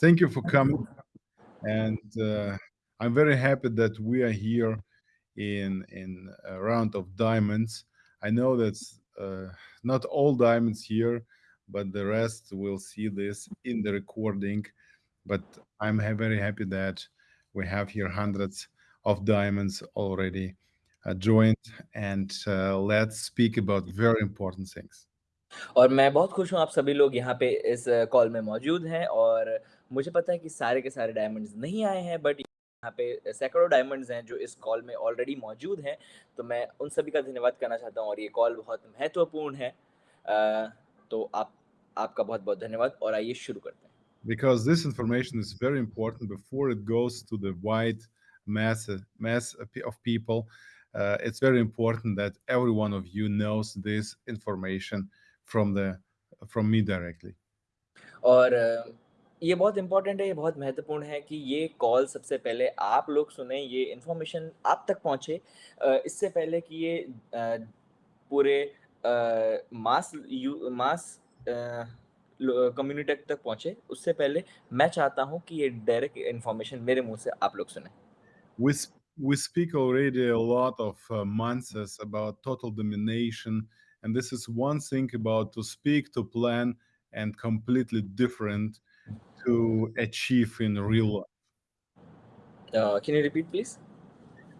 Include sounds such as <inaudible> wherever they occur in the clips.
Thank you for coming. And uh, I'm very happy that we are here in in a round of diamonds. I know that's uh, not all diamonds here, but the rest will see this in the recording. But I'm ha- very happy that we have here hundreds of diamonds already uh, joined, and uh, let's speak about very important things. और मैं बहुत खुश हूँ आप सभी लोग यहाँ पे इस कॉल में मौजूद हैं और मुझे पता है कि सारे के सारे डायमंड्स नहीं आए हैं बट यहाँ पे सैकड़ों डायमंड्स हैं जो इस कॉल में ऑलरेडी मौजूद हैं तो मैं उन सभी का धन्यवाद करना चाहता हूँ और ये कॉल बहुत महत्वपूर्ण है अ, तो आप आपका बहुत बहुत धन्यवाद और आइए शुरू करते हैं because this information is very important before it goes to the wide mass mass of people. Uh, it's very important that every one of you knows this information from the from me directly. और अ, ये बहुत important है, ये बहुत महत्वपूर्ण है कि ये कॉल सबसे पहले आप लोग सुने ये इन्फॉर्मेशन आप तक पहुँचे। इससे पहले कि ये पूरे मास यू मास कम्युनिटी तक पहुँचे, उससे पहले मैं चाहता हूँ कि ये डायरेक्ट इन्फॉर्मेशन मेरे मुँह से आप लोग सुनें। We we speak already a lot of uh, months about total domination, and this is one thing about to speak, to plan, and completely different to achieve in real life. A, can you repeat please?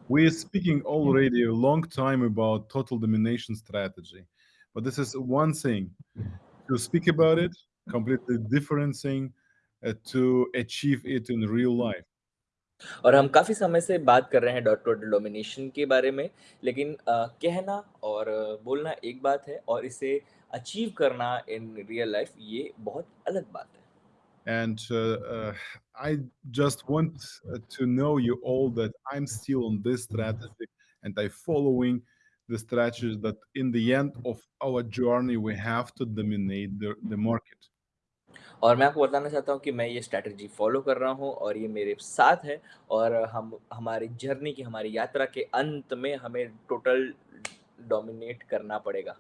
We're speaking already a long time about total domination strategy, but this is one thing to speak about it, completely different thing uh, to achieve it in real life. और हम काफ़ी समय से बात कर रहे हैं dot total domination के बारे में, लेकिन अ, कहना और अ, बोलना एक बात है और इसे अचीव करना इन रियल लाइफ़ ये बहुत अलग बात है। And uh, uh, I just want uh, to know you all that I'm still on this strategy and I following the strategy that in the end of our journey we have to dominate the, the market. और मैं आपको बताना चाहता हूँ कि मैं ये strategy follow कर रहा हूँ और ये मेरे साथ है और हम हमारी जर्नी की, हमारी यात्रा के अंत में हमें टोटल डोमिनेट करना पड़ेगा।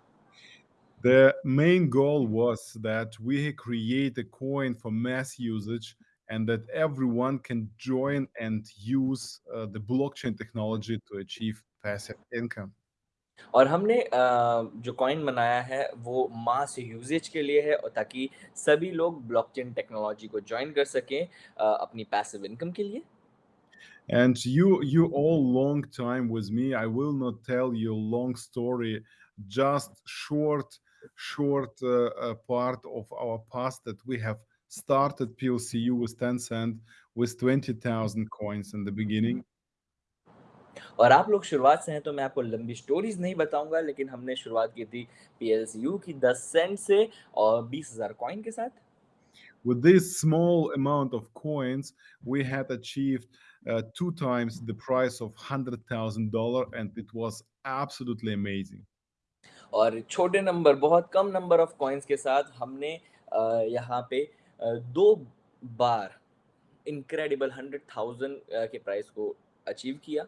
The main goal was that we create a coin for mass usage and that everyone can join and use uh, the blockchain technology to achieve passive income. और हमने अ, जो कॉइन बनाया है वो मास यूसेज के लिए है और ताकि सभी लोग ब्लॉकचेन टेक्नोलॉजी को जॉइन कर सकें अ, अपनी पैसिव इनकम के लिए And you, you all long time with me. I will not tell you long story, just short, short uh, short uh, uh, part of our past that we have started PLCU with ten cent with 20,000 coins in the beginning. और आप लोग शुरुआत से हैं तो मैं आपको लंबी स्टोरीज नहीं बताऊंगा लेकिन हमने शुरुआत की थी PLCU की 10 सेंट से और 20000 कॉइन के साथ With this small amount of coins, we had achieved uh, two times the price of $100,000 and it was absolutely amazing. और छोटे नंबर बहुत कम नंबर ऑफ़ कॉइन्स के साथ हमने यहाँ पे दो बार इनक्रेडिबल 100,000 अ, के प्राइस को अचीव किया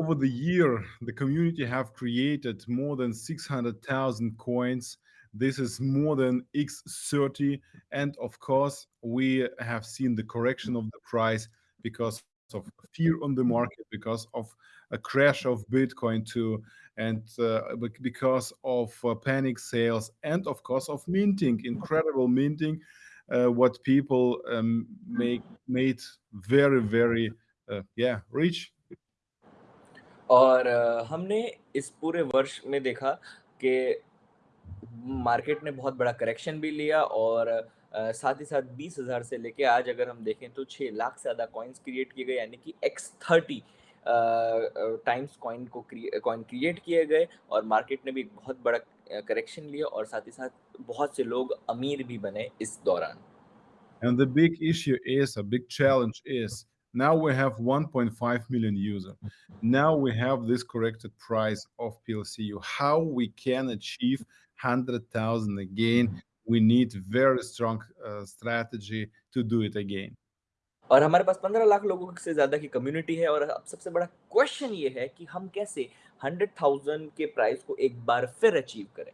over the year the community have created more than 600,000 coins this is more than x30 and of course we have seen the correction of the price because of fear on the market because of a crash of bitcoin too and uh, bec- because of uh, panic sales and of course of minting incredible minting uh, what people um, make made very very uh, yeah rich और अ, हमने इस पूरे वर्ष में देखा कि market ने बहुत बड़ा करेक्शन भी लिया और अ, साथ ही साथ 20,000 से लेके आज अगर हम देखें तो 6 लाख से ज़्यादा कॉइन्स क्रिएट किए गए यानी कि एक्स 30 अ, टाइम्स कॉइन को कॉइन क्रिएट किए गए और मार्केट ने भी बहुत बड़ा करेक्शन लिया और साथ ही साथ बहुत से लोग अमीर भी बने इस दौरान। And the big issue is, a big challenge is, now we have 1.5 million users. Now we have this corrected price of PLCU. How we can achieve 100,000 again? We need very strong uh, strategy to do it again. और हमारे पास 15 लाख लोगों से ज़्यादा की community है और अब सबसे बड़ा क्वेश्चन ये है कि हम कैसे 100,000 के प्राइस को एक बार फिर अचीव करें?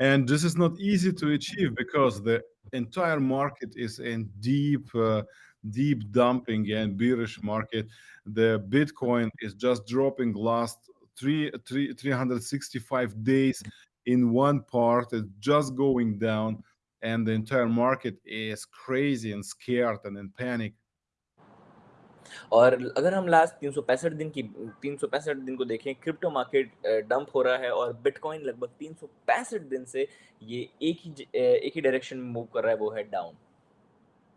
And this is not easy to achieve because the entire market is in deep, uh, deep dumping and bearish market. The Bitcoin is just dropping last three, three, 365 days in one part. It's just going down and the entire market is crazy and scared and in panic. और अगर हम last 365 दिन की 365 दिन को देखें crypto market dump हो रहा है और बिटकॉइन लगभग 365 दिन से ये एक ही एक ही डायरेक्शन में मूव कर रहा है वो है down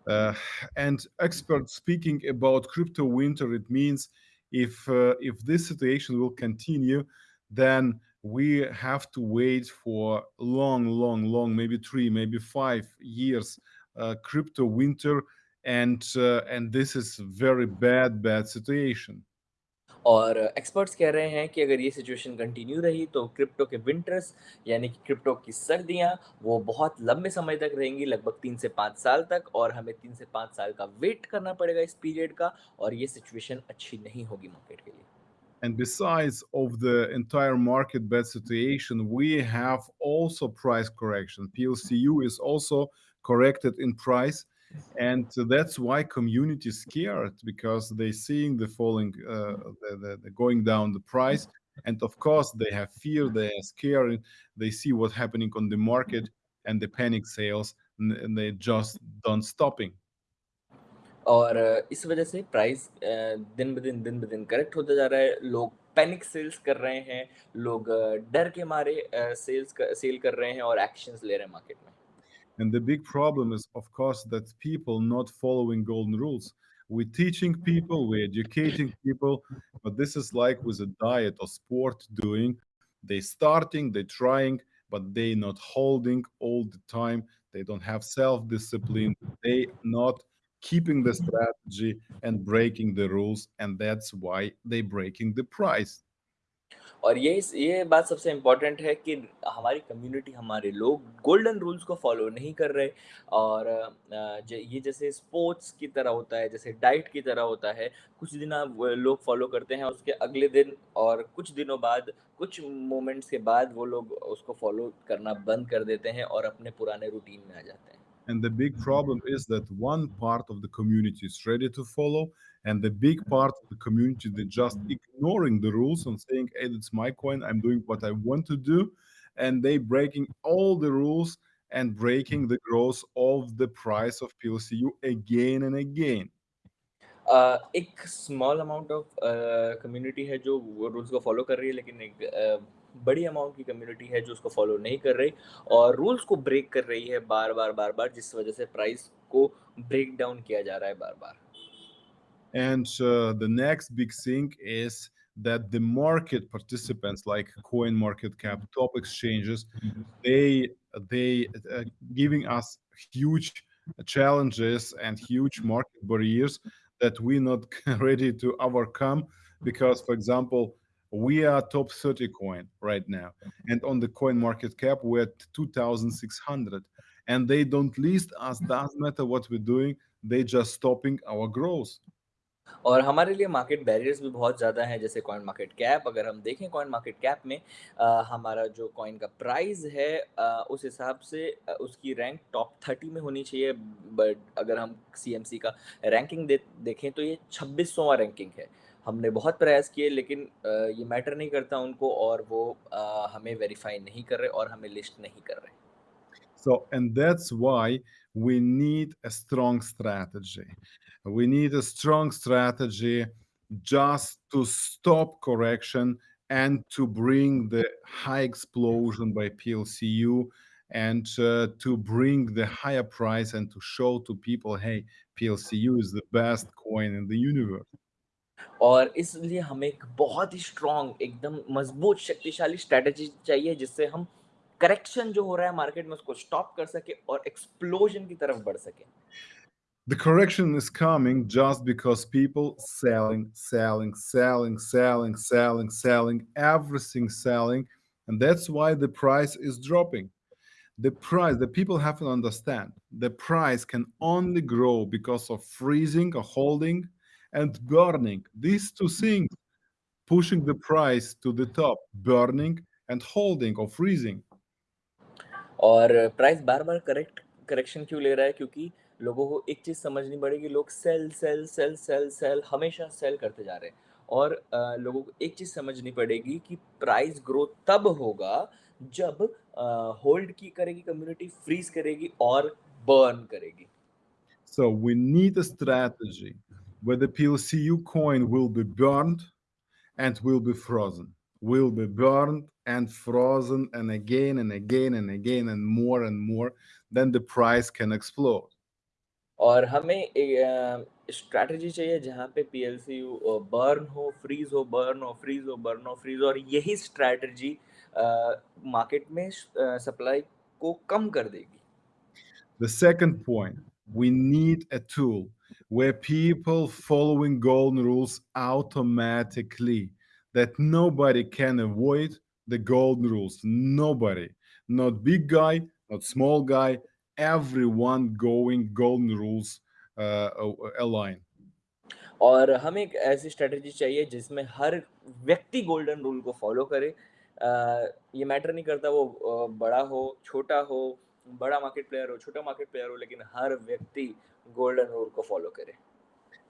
Uh, and experts speaking about crypto winter, it means if uh, if this situation will continue, then we have to wait for long, long, long, maybe three, maybe five years uh, crypto winter and uh, and this is very bad bad situation और experts कह रहे हैं कि अगर ये situation continue रही तो crypto के विंटर्स यानी कि क्रिप्टो की सर्दियां वो बहुत लंबे समय तक रहेंगी लगभग तीन से पाँच साल तक और हमें तीन से पाँच साल का वेट करना पड़ेगा इस पीरियड का और ये सिचुएशन अच्छी नहीं होगी मार्केट के लिए and besides of the entire market bad situation, we have also price correction. PLCU is also corrected in price. And that's why community scared because they're seeing the falling, uh, the, the, the going down the price. And of course, they have fear, they are scared, they see what's happening on the market and the panic sales, and they just don't stopping. और इस वजह से price दिन ब दिन दिन ब दिन करेक्ट होता जा रहा है लोग पैनिक सेल्स कर रहे हैं लोग डर के मारे सेल्स सेल कर रहे हैं और एक्शंस ले रहे हैं मार्केट में And the big problem is, of course, that people not following golden rules. We're teaching people, we're educating people, but this is like with a diet or sport doing. They starting, they trying, but they not holding all the time. They don't have self-discipline. They not keeping the strategy and breaking the rules. And that's why they breaking the price. और ये ये बात सबसे important है कि हमारी community हमारे लोग गोल्डन रूल्स को फॉलो नहीं कर रहे और ये जैसे स्पोर्ट्स की तरह होता है जैसे डाइट की तरह होता है कुछ दिन आप लोग फॉलो करते हैं उसके अगले दिन और कुछ दिनों बाद कुछ मोमेंट्स के बाद वो लोग उसको फॉलो करना बंद कर देते हैं और अपने पुराने रूटीन में आ जाते हैं And the big problem is that one part of the community is ready to follow, and the big part of the community they're just ignoring the rules and saying, "Hey, it's my coin. I'm doing what I want to do," and they breaking all the rules and breaking the growth of the price of PLCU again and again. Uh, एक small amount of community है जो rules को follow कर रही है लेकिन एक uh, बड़ी अमाउंट की कम्युनिटी है जो उसको फॉलो नहीं कर रही और रूल्स को ब्रेक कर रही है बार बार बार बार जिस वजह से प्राइस को ब्रेक डाउन किया जा रहा है बार बार And uh, the next big thing is that the market participants like coin market cap top exchanges they they uh, giving us huge challenges and huge market barriers that we're not <laughs> ready to overcome because for example we are top 30 coin right now. And on the coin market cap we're at 2600 and they don't list us doesn't matter what we're doing they just stopping our growth. और हमारे लिए market barriers भी बहुत ज़्यादा हैं जैसे coin market cap अगर हम देखें कॉइन मार्केट कैप में आ, हमारा जो कॉइन का प्राइस है आ, उस हिसाब से उसकी रैंक टॉप थर्टी में होनी चाहिए। बट अगर हम सीएमसी का रैंकिंग दे, देखें तो ये छब्बीसवां रैंकिंग है। हमने बहुत प्रयास किए लेकिन ये मैटर नहीं करता उनको और वो हमें वेरीफाई नहीं कर रहे और हमें लिस्ट नहीं कर रहे So, and that's why we need a strong strategy. We need a strong strategy just to stop correction and to bring the high explosion by PLCU and uh, to bring the higher price and to show to people, hey, PLCU is the best coin in the universe. और इसलिए हमें एक बहुत ही strong एकदम मज़बूत शक्तिशाली strategy चाहिए जिससे हम करेक्शन जो हो रहा है मार्केट में उसको स्टॉप कर सके और एक्सप्लोजन की तरफ़ बढ़ सके The correction is coming just because people selling, selling, selling, selling, selling, selling, everything selling, and that's why the price is dropping. The price, the people have to understand, the price can only grow because of freezing or holding and burning. These two things pushing the price to the top, burning and holding or freezing. और price बार-बार correct correction क्यों ले रहा है? क्योंकि लोगों को एक चीज़ समझनी पड़ेगी, लोग cell, cell, cell, cell, cell हमेशा सेल करते जा रहे हैं और अ, लोगों को एक चीज़ समझनी पड़ेगी कि प्राइस ग्रोथ तब होगा जब अ, होल्ड की करेगी कम्युनिटी, फ्रीज़ करेगी और बर्न करेगी। So we need a strategy where the PLCU coin will be burned and will be frozen. Will be burned and frozen and again and again and again and more and more, then the price can explode. और हमें ए अ, strategy चाहिए जहाँ पे PLCU अ, burn हो, fridge हो, burn हो, fridge हो, burn हो, फ्रीज़ हो और यही स्ट्रैटेजी अ, मार्केट में स अ, सप्लाई को कम कर देगी। The second point, we need a tool where people following golden rules automatically, that nobody can avoid the golden rules. Nobody, not big guy, not small guy, everyone going golden rules uh, a- align. और हमें एक ऐसी strategy चाहिए जिसमें हर व्यक्ति golden rule को follow करे। अ, ये मैटर नहीं करता वो अ, बड़ा हो, छोटा हो, बड़ा मार्केट प्लेयर हो, छोटा मार्केट प्लेयर हो, लेकिन हर व्यक्ति गोल्डन रूल को फ़ॉलो करे।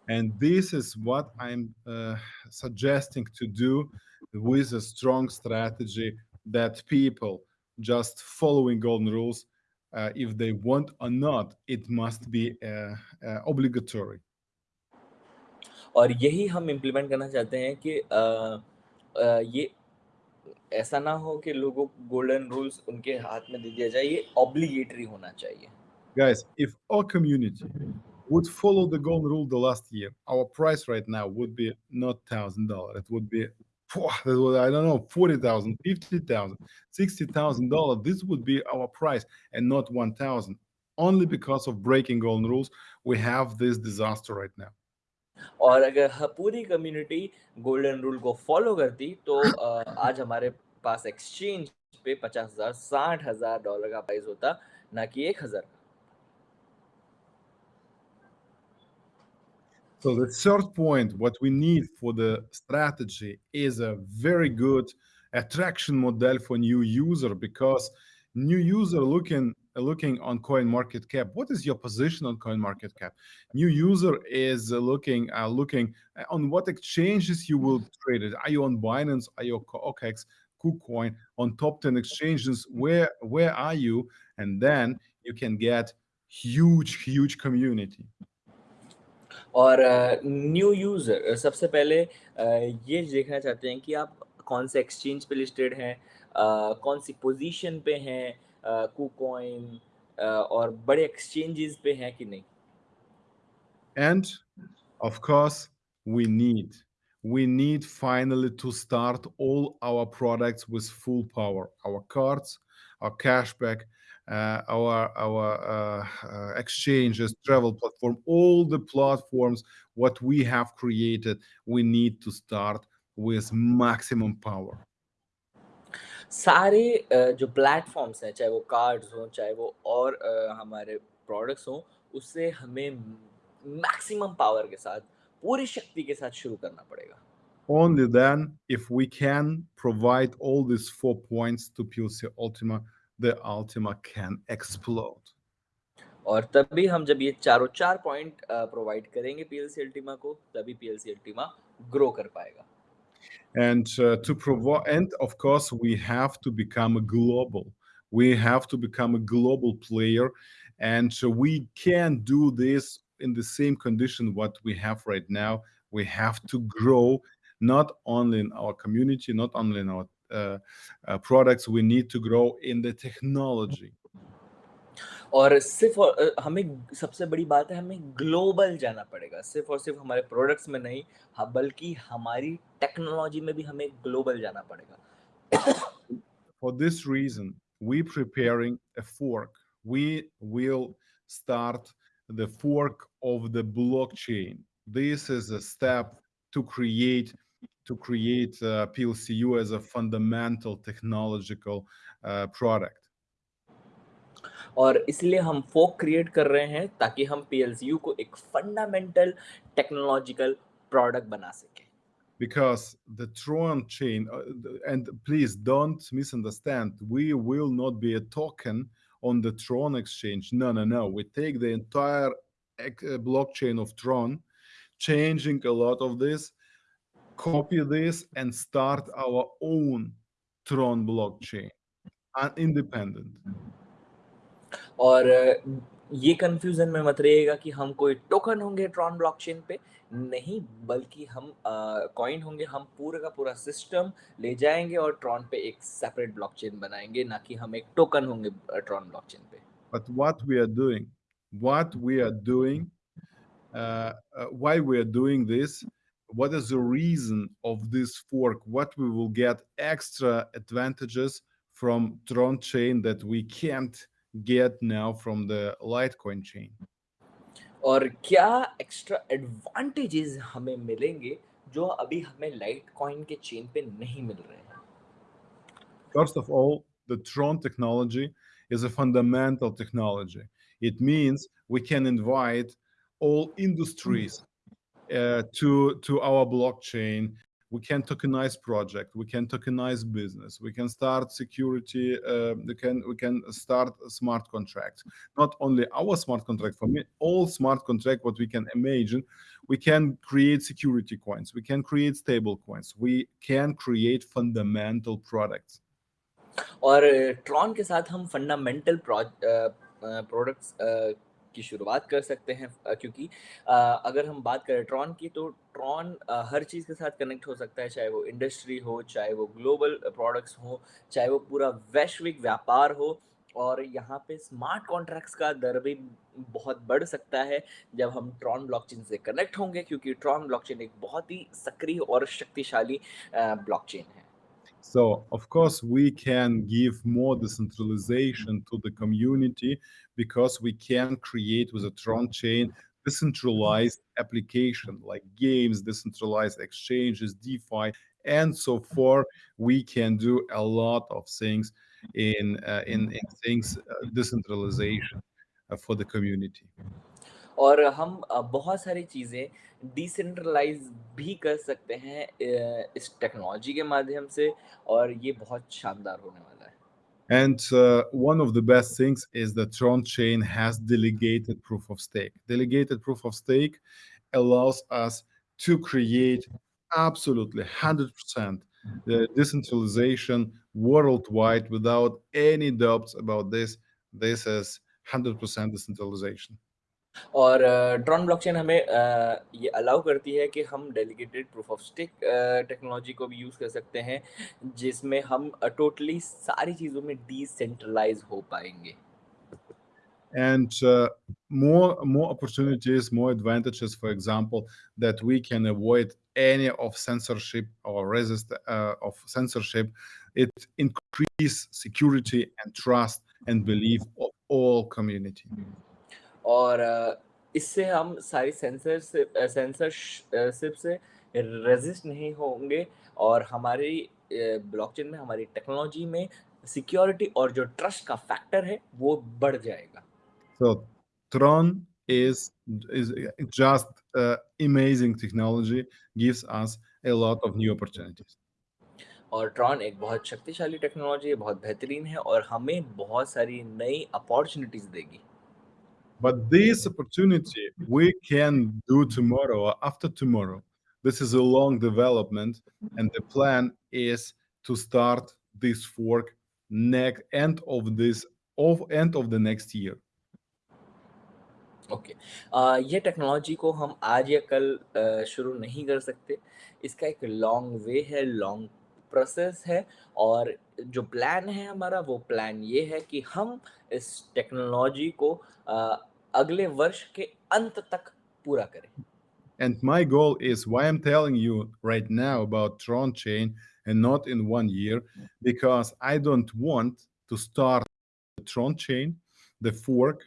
And this is what I'm uh, suggesting to do with a strong strategy that people just following golden rules, uh, if they want or not, it must be uh, uh, obligatory. और यही हम implement करना चाहते हैं कि अ अ, ये ऐसा ना हो कि लोगों को गोल्डन रूल्स उनके हाथ में दे दिया जाए, ये ऑब्लिगेटरी होना चाहिए। Guys, if our community would follow the golden rule the last year, our price right now would be not thousand dollar. It would be phew, that would, I don't know, forty thousand, fifty thousand, sixty thousand dollar. This would be our price and not one thousand. Only because of breaking golden rules, we have this disaster right now. और अगर ह पूरी community golden rule को follow करती तो अ, आज हमारे पास exchange पे 50,000 $60,000 डॉलर का प्राइस होता, ना कि 1,000 का। So the third point, what we need for the strategy is a very good attraction model for new user because new user looking looking on coin market cap what is your position on coin market cap new user is looking uh, looking on what exchanges you will trade it. Are you on binance? Are you on okex kucoin? On top 10 exchanges where where are you? And then you can get huge huge community और new user सबसे पहले अ, ये देखना चाहते हैं कि आप कौन से एक्सचेंज पे लिस्टेड हैं, अ, कौन सी पोज़ीशन पे हैं, अ, कुकॉइन अ, और बड़े एक्सचेंजेस पे हैं कि नहीं। And of course, we need we need finally to start all our products with full power. Our cards, our cashback, uh, our our uh, uh, exchanges, travel platform, all the platforms what we have created. We need to start with maximum power. सारे अ, जो platforms हैं, चाहे वो cards हों, चाहे वो और अ, हमारे प्रोडक्ट्स हों, उससे हमें मैक्सिमम पावर के साथ, पूरी शक्ति के साथ शुरू करना पड़ेगा। Only then, if we can provide all these four points to PLC Ultima, the Ultima can explode. और तभी हम जब ये चारों चार पॉइंट प्रोवाइड करेंगे पीएलसी अल्टीमा को तभी पीएलसी अल्टीमा ग्रो कर पाएगा। And uh, to provide and of course we have to become global. We have to become a global player and so we can do this in the same condition what we have right now. We have to grow not only in our community not only in our products we need to grow in the technology और सिर्फ़ और अ, हमें सबसे बड़ी बात है हमें global जाना पड़ेगा। सिर्फ़ और सिर्फ़ हमारे प्रोडक्ट्स में नहीं, हाँ, बल्कि हमारी टेक्नोलॉजी में भी हमें ग्लोबल जाना पड़ेगा। for this reason we preparing a fork we will start the fork of the blockchain this is a step to create to create uh, plcu as a fundamental technological uh, product और इसलिए हम fork create कर रहे हैं ताकि हम PLCU को एक फंडामेंटल टेक्नोलॉजिकल प्रोडक्ट बना सकें। because the Tron chain, uh, th- and please don't misunderstand, we will not be a token on the Tron exchange. No, no, no. We take the entire uh, blockchain of Tron, changing a lot of this, copy this, and start our own Tron blockchain, uh, independent. और ये confusion में मत रहिएगा कि हम कोई token होंगे Tron blockchain पे नहीं बल्कि हम कॉइन होंगे हम पूरा का पूरा सिस्टम ले जाएँगे और ट्रॉन पे एक सेपरेट ब्लॉकचेन बनाएँगे ना कि हम एक टोकन होंगे ट्रॉन ब्लॉकचेन पे But what we are doing, what we are doing, uh, uh, why we are doing this, what is the reason of this fork, what we will get extra advantages from Tron chain that we can't get now from the Litecoin chain. और क्या extra advantages हमें मिलेंगे जो अभी हमें light coin के chain पे नहीं मिल रहे हैं First of all, the Tron technology is a fundamental technology. It means we can invite all industries uh, to to our blockchain we can tokenize project we can tokenize business we can start security uh, we can we can start smart contracts not only our smart contract for me all smart contract what we can imagine we can create security coins we can create stable coins we can create fundamental products और Tron के साथ हम fundamental products की शुरुआत कर सकते हैं क्योंकि अगर हम बात करें ट्रॉन की तो ट्रॉन हर चीज़ के साथ कनेक्ट हो सकता है, चाहे वो इंडस्ट्री हो, चाहे वो ग्लोबल प्रोडक्ट्स हो, चाहे वो पूरा वैश्विक व्यापार हो, और यहाँ पे स्मार्ट कॉन्ट्रैक्ट्स का दर भी बहुत बढ़ सकता है जब हम ट्रॉन ब्लॉकचेन से कनेक्ट होंगे, क्योंकि ट्रॉन ब्लॉकचेन एक बहुत ही सक्रिय और शक्तिशाली ब्लॉकचेन है। So, of course, we can give more decentralization to the community because we can create with a Tron chain decentralized application like games, decentralized exchanges, DeFi, and so forth. We can do a lot of things in uh, in, in things uh, decentralization uh, for the community. और हम बहुत सारी चीज़ें decentralise भी कर सकते हैं इस टेक्नोलॉजी के माध्यम से और ये बहुत शानदार होने वाला है And uh, one of the best things is that Tron chain has delegated proof of stake. Delegated proof of stake allows us to create absolutely 100% the decentralization worldwide without any doubts about this. This is 100% decentralization. और Tron blockchain हमें ये allow करती है कि हम delegated proof of stake technology को भी use कर सकते हैं जिसमें हम टोटली सारी चीज़ों में डिसेंट्रलाइज हो पाएँगे and uh, more more opportunities more advantages for example that we can avoid any of censorship or resist uh, of censorship it increase security and trust and belief of all community और इससे हम सारी sensor से censorship से resist नहीं होंगे और हमारी ब्लॉकचेन में हमारी टेक्नोलॉजी में सिक्योरिटी और जो ट्रस्ट का फैक्टर है वो बढ़ जाएगा। So tron is is just uh, amazing technology gives us a lot of new opportunities. और ट्रॉन एक बहुत शक्तिशाली टेक्नोलॉजी है बहुत बेहतरीन है और हमें बहुत सारी नई अपॉर्चुनिटीज़ देगी। But this opportunity we can do tomorrow or after tomorrow. This is a long development, and the plan is to start this fork next end of this of end of the next year. Okay okay. ये technology को हम आज या कल शुरू नहीं कर सकते इसका एक लॉन्ग वे है लॉन्ग प्रोसेस है और जो प्लान है हमारा वो प्लान ये है कि हम इस टेक्नोलॉजी को अगले वर्ष के अंत तक पूरा करें And my goal is why I'm telling you right now about Tron chain and not in one year, because I don't want to start the Tron chain, the fork,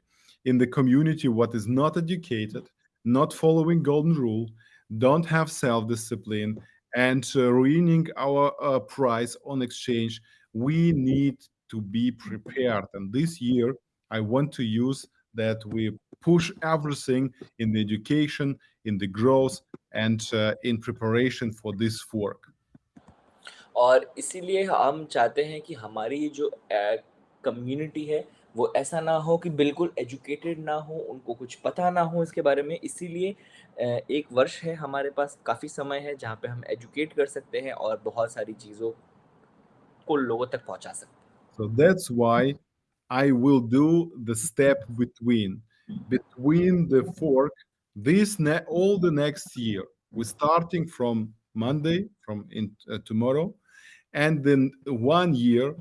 in the community what is not educated, not following golden rule, don't have self-discipline, and uh, ruining our uh, price on exchange. We need to be prepared. And this year, I want to use that we push everything in the education, in the growth, and uh, in preparation for this fork. और इसीलिए हम चाहते हैं कि हमारी जो community है वो ऐसा ना हो कि बिल्कुल एजुकेटेड ना हो, उनको कुछ पता ना हो इसके बारे में, इसीलिए एक वर्ष है हमारे पास, काफ़ी समय है जहाँ पे हम एजुकेट कर सकते हैं और बहुत सारी चीज़ों को लोगों तक पहुँचा सकते हैं। So that's why I will do the step between between the fork this ne all the next year. We're starting from Monday, from in uh, tomorrow, and then one year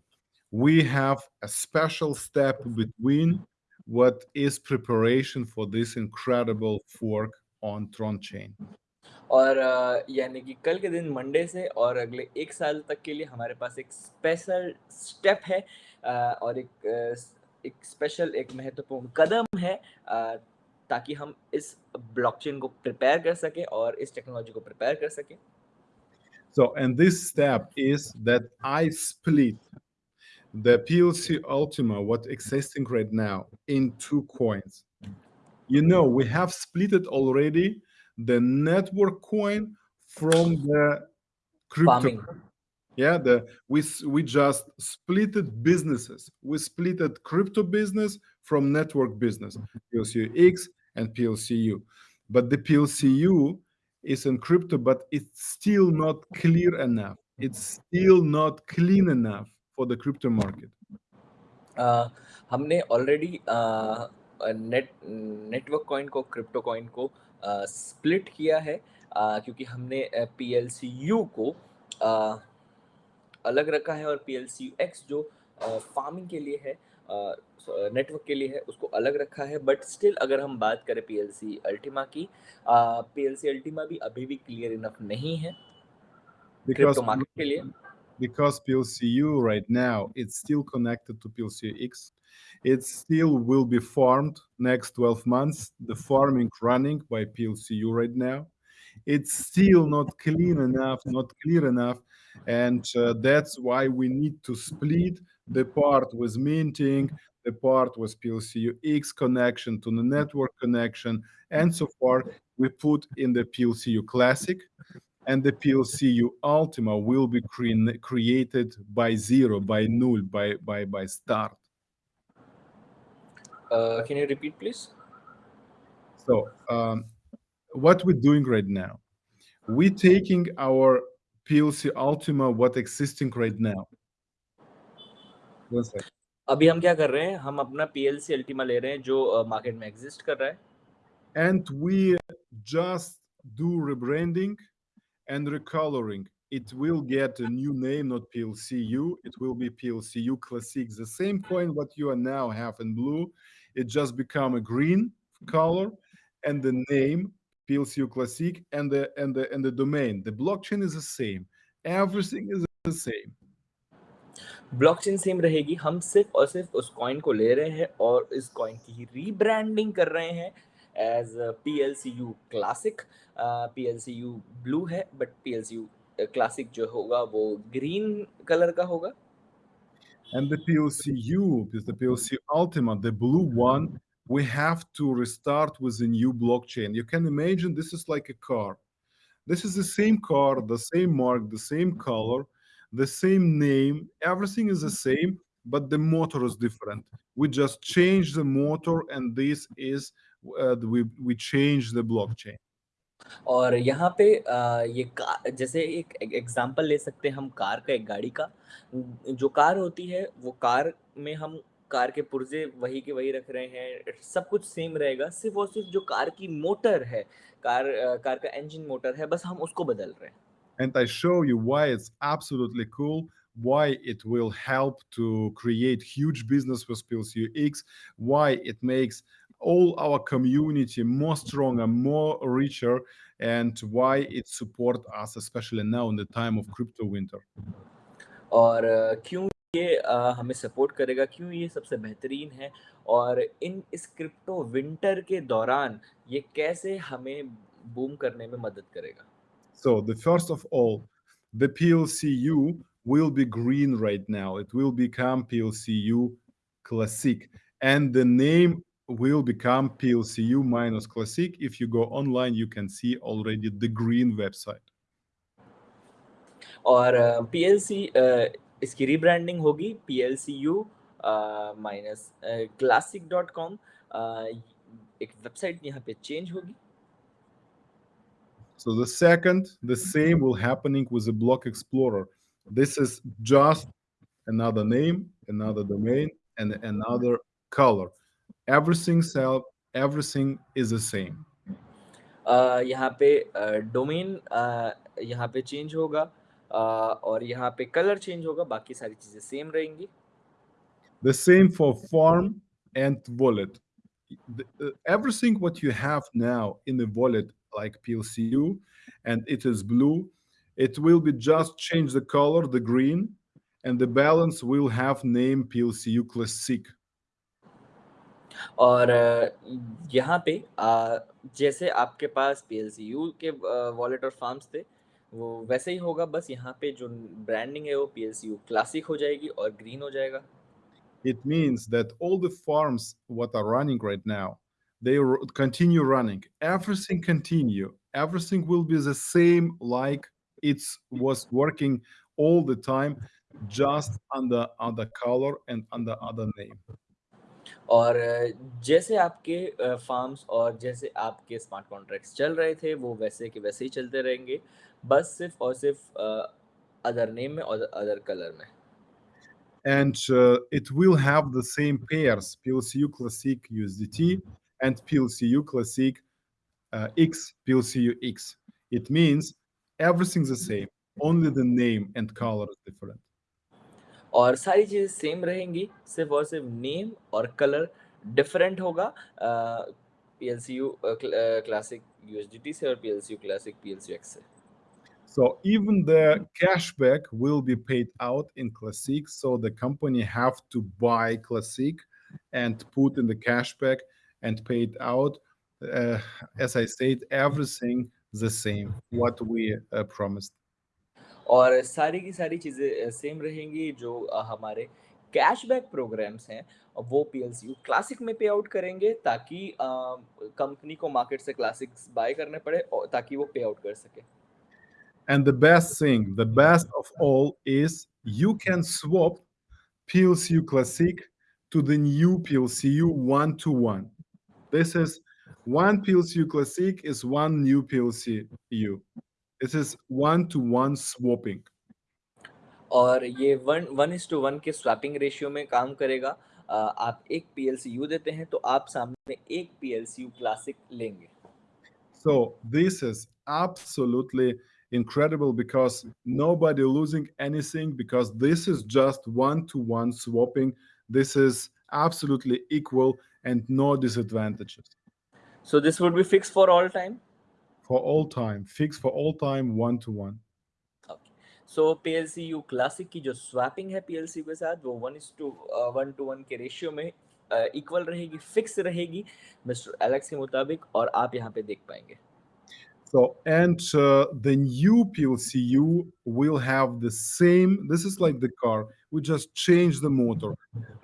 we have a special step between what is preparation for this incredible fork on Tron chain. और अ, यानी कि कल के दिन Monday से और अगले 1 साल तक के लिए हमारे पास एक स्पेशल स्टेप है अ, और एक अ, स एक स्पेशल एक महत्वपूर्ण कदम है अ, ताकि हम इस ब्लॉकचेन को प्रिपेयर कर सकें और इस टेक्नोलॉजी को प्रिपेयर कर सकें। So, and this step is that I split the PLC Ultima, what existing right now, in two coins. You know, we have split it already the network coin from the crypto. Farming Yeah, the we s- we just splitted businesses. We splitted crypto business from network business, PLCX and PLCU. But the PLCU is in crypto, but it's still not clear enough. It's still not clean enough for the crypto market. अ, हमने already अ, अ, net network coin को crypto coin को अ, split किया है अ, क्योंकि हमने अ, PLCU को अ, अलग रखा है और पीएलसीयूएक्स जो फ़ार्मिंग के लिए है नेटवर्क के लिए है उसको अलग रखा है बट स्टिल अगर हम बात करें पीएलसी अल्टीमा की अ, पीएलसी अल्टीमा भी अभी भी क्लियर इनफ नहीं है क्रिप्टो मार्केट के लिए। because PLCU right now it's still connected to PLCX. It still will be farmed next 12 months. The farming running by PLCU right now. It's still not clean enough, not clear enough, And uh, that's why we need to split the part with minting, the part with PLCUX connection to the network connection, and so far we put in the PLCU Classic, and the PLCU Ultima will be cre created by zero, by null, by by by start. Uh, can you repeat, please? So, um, what we're doing right now, we're taking our PLC Ultima, what existing right now. One sec. अभी हम क्या कर रहे हैं, हम अपना PLC Ultima ले रहे हैं जो अ, मार्केट में एक्सिस्ट कर रहा है And we just do rebranding and recoloring. It will get a new name, not PLCU. It will be PLCU Classic. The same coin what you are now have in blue, it just become a green color, and the name PLCU Classic and the and the and the domain. The blockchain is the same. Everything is the same. Blockchain same रहेगी, हम सिर्फ़ और सिर्फ़ उस coin को ले रहे हैं और इस कॉइन की रीब्रांडिंग कर रहे हैं as PLCU classic uh, PLCU blue है बट पीएलसीयू अ, क्लासिक जो होगा वो ग्रीन कलर का होगा। And the PLCU, is the PLC Ultima, the blue one, we have to restart with a new blockchain. You can imagine this is like a car. This is the same car, the same mark, the same color, the same name. Everything is the same, but the motor is different. We just change the motor, and this is uh, we we change the blockchain. और यहाँ पे अ, ये का जैसे एक a example ले सकते हैं हम कार का, एक गाड़ी का। उम, जो कार होती है, वो कार में हम कार के पुर्ज़े वही के वही रख रहे हैं, सब कुछ सेम रहेगा, सिर्फ़ और सिर्फ़ जो कार की मोटर है, कार कार का इंजन मोटर है, बस हम उसको बदल रहे हैं। and I show you why it's absolutely cool, why it will help to create huge business with PLCX, why it makes all our community more stronger, more richer, and why it support us, especially now in the time of crypto winter. और अ, क्यों ये आ, हमें support करेगा क्यों ये सबसे बेहतरीन है और इन इस क्रिप्टो विंटर के दौरान ये कैसे हमें बूम करने में मदद करेगा so the first of all the PLCU will be green right now it will become PLCU classic and the name will become PLCU minus classic. If you go online, you can see already the green website. Or uh, इसकी rebranding होगी PLCU minus classic dot com एक website यहाँ पे change होगी So the second, the same will happening with the block explorer. This is just another name, another domain, and another color. Everything self, everything is the same. uh, यहाँ पे domain uh, यहाँ पे change होगा uh, और यहाँ पे colour change होगा बाकी सारी चीजें सेम रहेंगी The same for farm and wallet. The, uh, everything what you have now in the wallet like PLCU and it is blue, it will be just change the color, the green, and the balance will have name PLCU Classic. और यहाँ पे जैसे आपके पास PLCU के wallet और farms थे वो वैसे ही होगा बस यहाँ पे जो ब्रांडिंग है वो PLCU क्लासिक हो जाएगी और ग्रीन हो जाएगा It means that all the farms what are running right now, they continue running. Everything continue. Everything will be the same like it was working all the time, just under other color and under other name. और जैसे आपके farms और जैसे आपके smart contracts चल रहे थे वो वैसे के वैसे ही चलते रहेंगे बस सिर्फ़ और सिर्फ़ अदर नेम में और अदर कलर में and uh, it will have the same pairs PLCU Classic USDT and PLCU Classic uh, X PLCU X. It means everything's the same, only the name and color is different. और सारी चीज़ें same रहेंगी सिर्फ़ और सिर्फ़ name और colour different होगा P L C U classic USDT से और P L C U classic P L C X से So even the cashback will be paid out in Classic. So the company have to buy Classic and put in the cashback and pay it out. Uh, as I said, everything the same what we uh, promised. और सारी की सारी चीज़ें same रहेंगी जो हमारे cashback programmes हैं वो पी क्लासिक में पे आउट करेंगे ताकि कंपनी को मार्केट से क्लासिक्स बाय करने पड़े और ताकि वो पे आउट कर सके And the best thing, the best of all is you can swap PLCU Classic to the new PLCU one-to-one. This is one PLCU Classic is one new PLCU. This is one-to-one swapping. और ये one one is to one के swapping ratio में काम करेगा आप एक P L C you देते हैं तो आप सामने एक P L C U classic लेंगे So this is absolutely incredible because nobody losing anything because this is just one-to-one swapping. This is absolutely equal and no disadvantages. So this would be fixed for all time? For all time, fixed for all time, one-to-one. Okay. So PLCU Classic की जो swapping है PLCU के साथ वो one is to uh, one to one के ratio में equal uh, रहेगी fix रहेगी मिस्टर एलेक्स के मुताबिक और आप यहाँ पे देख पाएंगे so, and uh, the new PLCU will have the same, this is like the car, we just change the motor.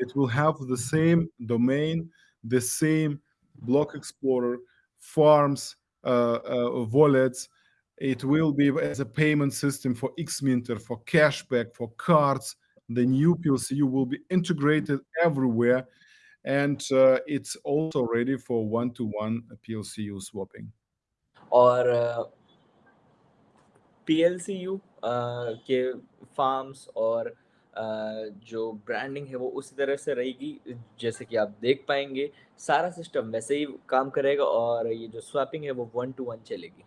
It will have the same domain, the same block explorer, farms, uh, uh, wallets. It will be as a payment system for Xminter, for cashback, for cards. The new PLCU will be integrated everywhere. And uh, it's also ready for one-to-one -one PLCU swapping. और P L C U के farms और जो branding है वो उसी तरह से रहेगी, जैसे कि आप देख पाएँगे। सारा सिस्टम वैसे ही काम करेगा और ये जो स्वैपिंग है वो वन टू वन चलेगी।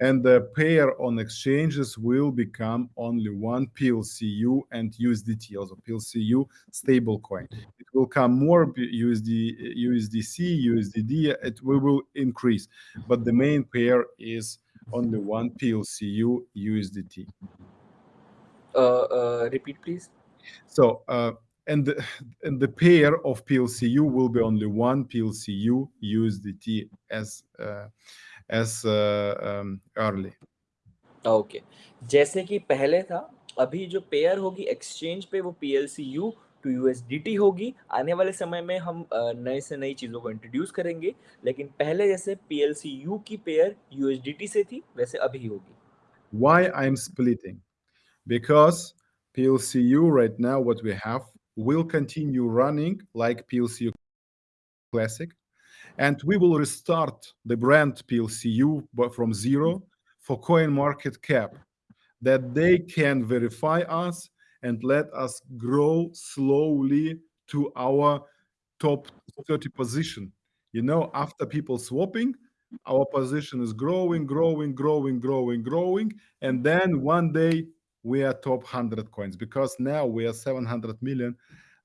And the pair on exchanges will become only one PLCU and USDT, also PLCU stablecoin. It will come more USD, USDC, USDD, it will, will increase, but the main pair is only one PLCU USDT. Uh, uh, repeat, please. So, uh, and the, and the pair of PLCU will be only one PLCU USDT as uh, as uh, um, early. Okay. जैसे कि पहले था अभी जो pair होगी exchange पे वो P L C U to U S D T होगी। आने वाले समय में हम नए से नई चीज़ों को इंट्रोड्यूस करेंगे लेकिन पहले जैसे पी एल सी यू की pair U S D T से थी वैसे अभी होगी। Why I am splitting because P L C U right now what we have will continue running like P L C U classic and we will restart the brand PLCU from zero for coin market cap that they can verify us and let us grow slowly to our top 30 position. You know, after people swapping, our position is growing, growing, growing, growing, growing, and then one day we are top 100 coins because now we are 700 million.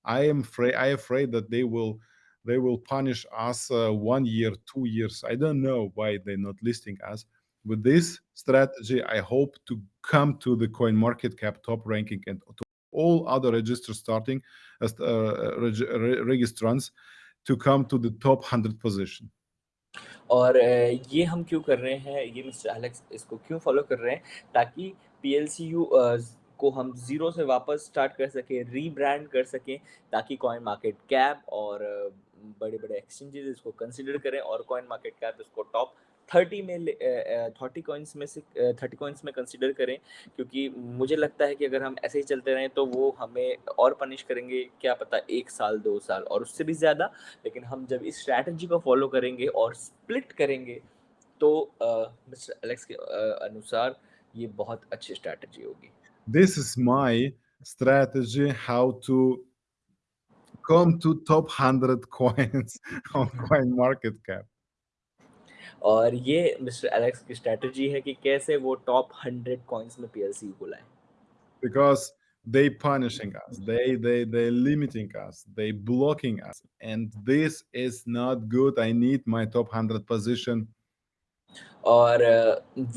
I am afraid I afraid that they will they will punish us uh, one year, two years. I don't know why they're not listing us. With this strategy, I hope to come to the coin market cap top ranking and to all other registers starting as uh, reg registrants to come to the top 100 position. और ये हम क्यों कर रहे हैं ये mister Alex इसको क्यों फॉलो कर रहे हैं ताकि पी एल सी यू को हम ज़ीरो से वापस स्टार्ट कर सकें रीब्रांड कर सकें ताकि कॉइन मार्केट कैप और बड़े बड़े एक्सचेंजेस इसको कंसिडर करें, और कॉइन मार्केट कैप इसको टॉप थर्टी में थर्टी कॉइन्स में से थर्टी कॉइन्स में कंसिडर करें, क्योंकि मुझे लगता है कि अगर हम ऐसे ही चलते रहें तो वो हमें और पनिश करेंगे, क्या पता एक साल, दो साल, और उससे भी ज़्यादा। लेकिन हम जब इस स्ट्रैटेजी को फॉलो करेंगे और स्प्लिट करेंगे तो मिस्टर एलेक्स के अनुसार ये बहुत अच्छी स्ट्रैटेजी होगी। This is my strategy, how to come to top 100 coins on coin market cap. और ये मिस्टर एलेक्स की स्ट्रेटजी है कि कैसे वो टॉप 100 कॉइंस में पीएलसी को लाए because they punishing us they they they limiting us they blocking us and this is not good i need my top 100 position और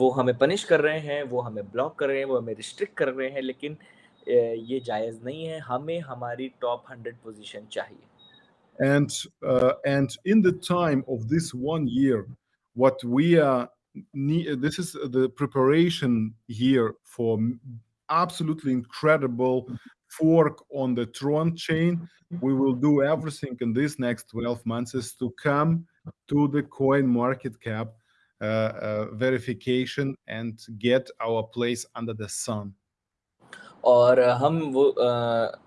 वो हमें पनिश कर रहे हैं वो हमें ब्लॉक कर रहे हैं वो हमें रिस्ट्रिक्ट कर रहे हैं लेकिन ये जायज़ नहीं है हमें हमारी टॉप 100 पोजीशन चाहिए and uh, and in the time of this one year what we are need this is the preparation here for absolutely incredible fork on the tron chain we will do everything in these next 12 months is to come to the coin market cap uh, uh, verification and get our place under the sun. और हम वो uh,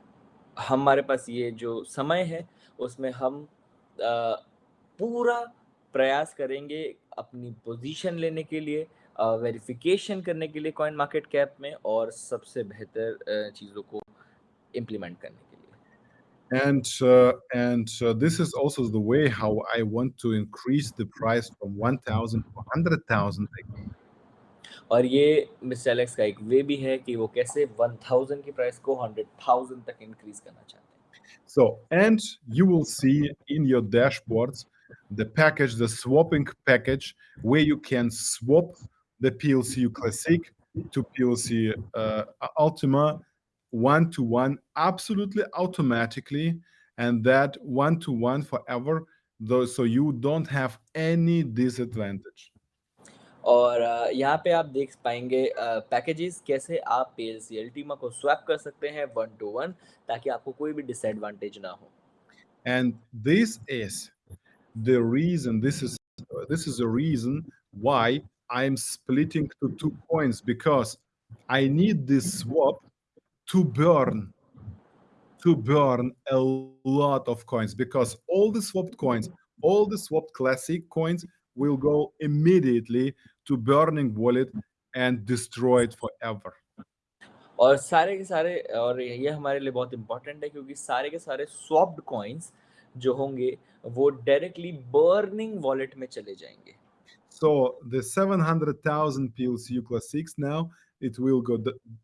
हमारे पास ये जो समय है उसमें हम uh, पूरा प्रयास करेंगे अपनी पोजीशन लेने के लिए वेरिफिकेशन करने के लिए कॉइन मार्केट कैप में और सबसे बेहतर चीज़ों को इम्प्लीमेंट करने के लिए। And uh, and uh, this is also the way how I want to increase the price from 1000 to 100,000 और ये मिस्टर एलेक्स का एक वे भी है कि वो कैसे 1000 की प्राइस को 100,000 तक इंक्रीज करना चाहते हैं so and you will see in your dashboards the package the swapping package where you can swap the PLCU Classic to PLC uh, Ultima one to one absolutely automatically and that one to one forever though so you don't have any disadvantage और यहाँ पे आप देख पाएँगे packages कैसे आप PLC Ultima को swap कर सकते हैं वन टू वन ताकि आपको कोई भी डिसएडवांटेज ना हो। And this is the reason this is this is the reason why I am splitting to two points because I need this swap to burn to burn a lot of coins because all the swapped coins, all the swapped classic coins will go immediately to burning wallet and destroy it forever. और सारे के सारे और ये हमारे लिए बहुत important है क्योंकि सारे के सारे स्वॉप्ड कॉइन्स जो होंगे वो डायरेक्टली बर्निंग वॉलेट में चले जाएंगे So the 700,000 PLCU Classics now it will go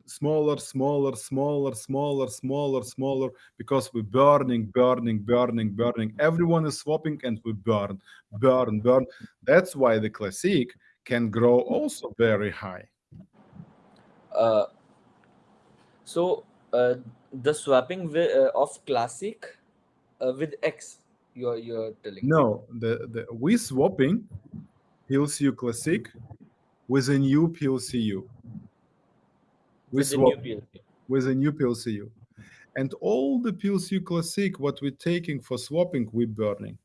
smaller, smaller, smaller, smaller, smaller, smaller, because we're burning, burning, burning, burning. Everyone is swapping and we burn, burn, burn. That's why the classic can grow also very high. Uh, so uh, the swapping uh, of Classic uh, with X, you're, you're telling No, the, the we swapping PLCU Classic with a new PLCU with, swap, a new PLCU. with a new PLCU. And all the PLCU Classic, what we're taking for swapping, we're burning.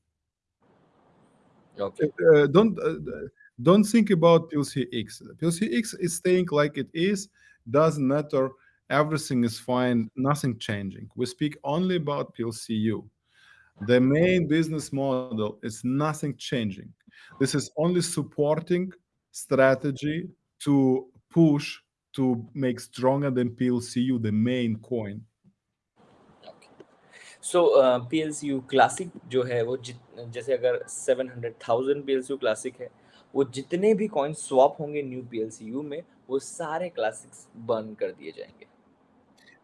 Okay. Uh, don't uh, don't think about PLC X. PLC X is staying like it is. Doesn't matter. everything is fine, nothing changing. We speak only about PLCU. The main business model is nothing changing. This is only supporting strategy to push to make stronger than PLCU, the main coin. So P L C U classic जो है वो जित जैसे अगर seven hundred thousand P L C U classic है वो जितने भी कॉइन स्वैप होंगे new P L C U में वो सारे क्लासिक्स बर्न कर दिए जाएँगे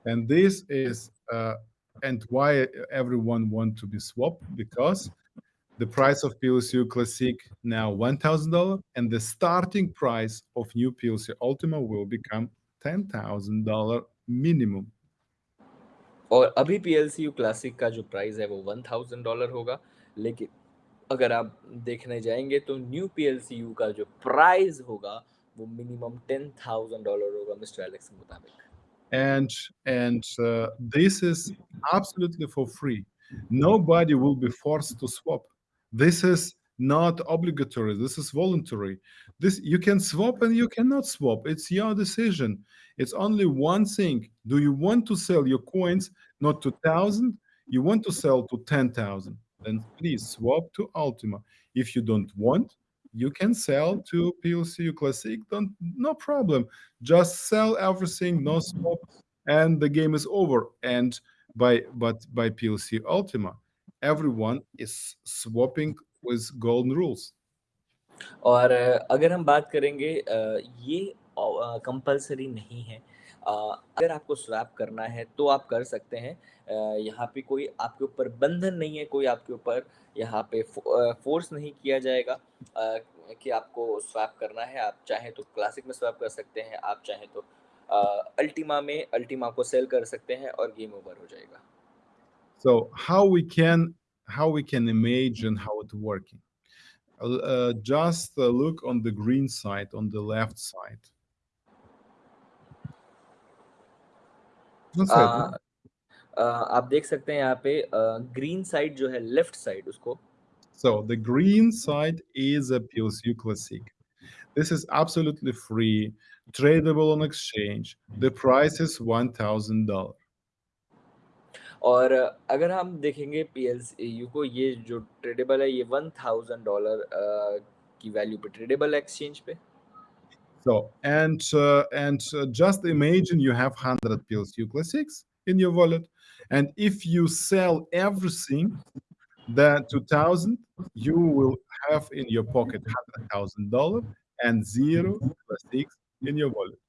And this is uh, and why everyone want to be swapped because the price of PLCU Classic now $1,000 and the starting price of new PLC Ultima will become $10,000 minimum. और अभी you classic का जो price है वो one thousand dollar होगा लेकिन अगर आप देखने जाएंगे तो new P L C you का जो प्राइस होगा वो मिनिमम टेन थाउजेंड डॉलर होगा मिस्टर एलेक्स के मुताबिक and and uh, this is absolutely for free nobody will be forced to swap this is not obligatory this is voluntary this you can swap and you cannot swap it's your decision it's only one thing do you want to sell your coins not to 1000 you want to sell to 10000 then please swap to ultima if you don't want you can sell to PLCU Classic. Don't no problem. Just sell everything, no swap, and the game is over. And by but by PLC Ultima, everyone is swapping with golden rules. और अ, अगर हम बात करेंगे अ, ये compulsory नहीं है अ, अगर आपको स्वैप करना है तो आप कर सकते हैं यहाँ पे कोई आपके ऊपर बंधन नहीं है कोई आपके ऊपर यहाँ पे फोर्स नहीं किया जाएगा कि आपको स्वैप करना है आप चाहे तो क्लासिक में स्वैप कर सकते हैं आप चाहे तो अल्टीमा में अल्टीमा को सेल कर सकते हैं और गेम ओवर हो जाएगा So how we can how we can imagine? Uh, uh, just uh, look on the green side, on the left side. अ, अ, आप देख सकते हैं यहाँ पे ग्रीन साइड जो है लेफ़्ट साइड उसको So the green side is a PLCU Classic. This is absolutely free, tradable on exchange. The price is $1,000. और अगर हम देखेंगे पी को ये जो ट्रेडेबल है ये वन थाउज़ेंड डॉलर की वैल्यू पे ट्रेडेबल एक्सचेंज पे So and uh, and uh, just imagine you have 100 PLCU Classics in your wallet, and if you sell everything, then 2000 you will have in your pocket $100,000 and zero Classics in your wallet.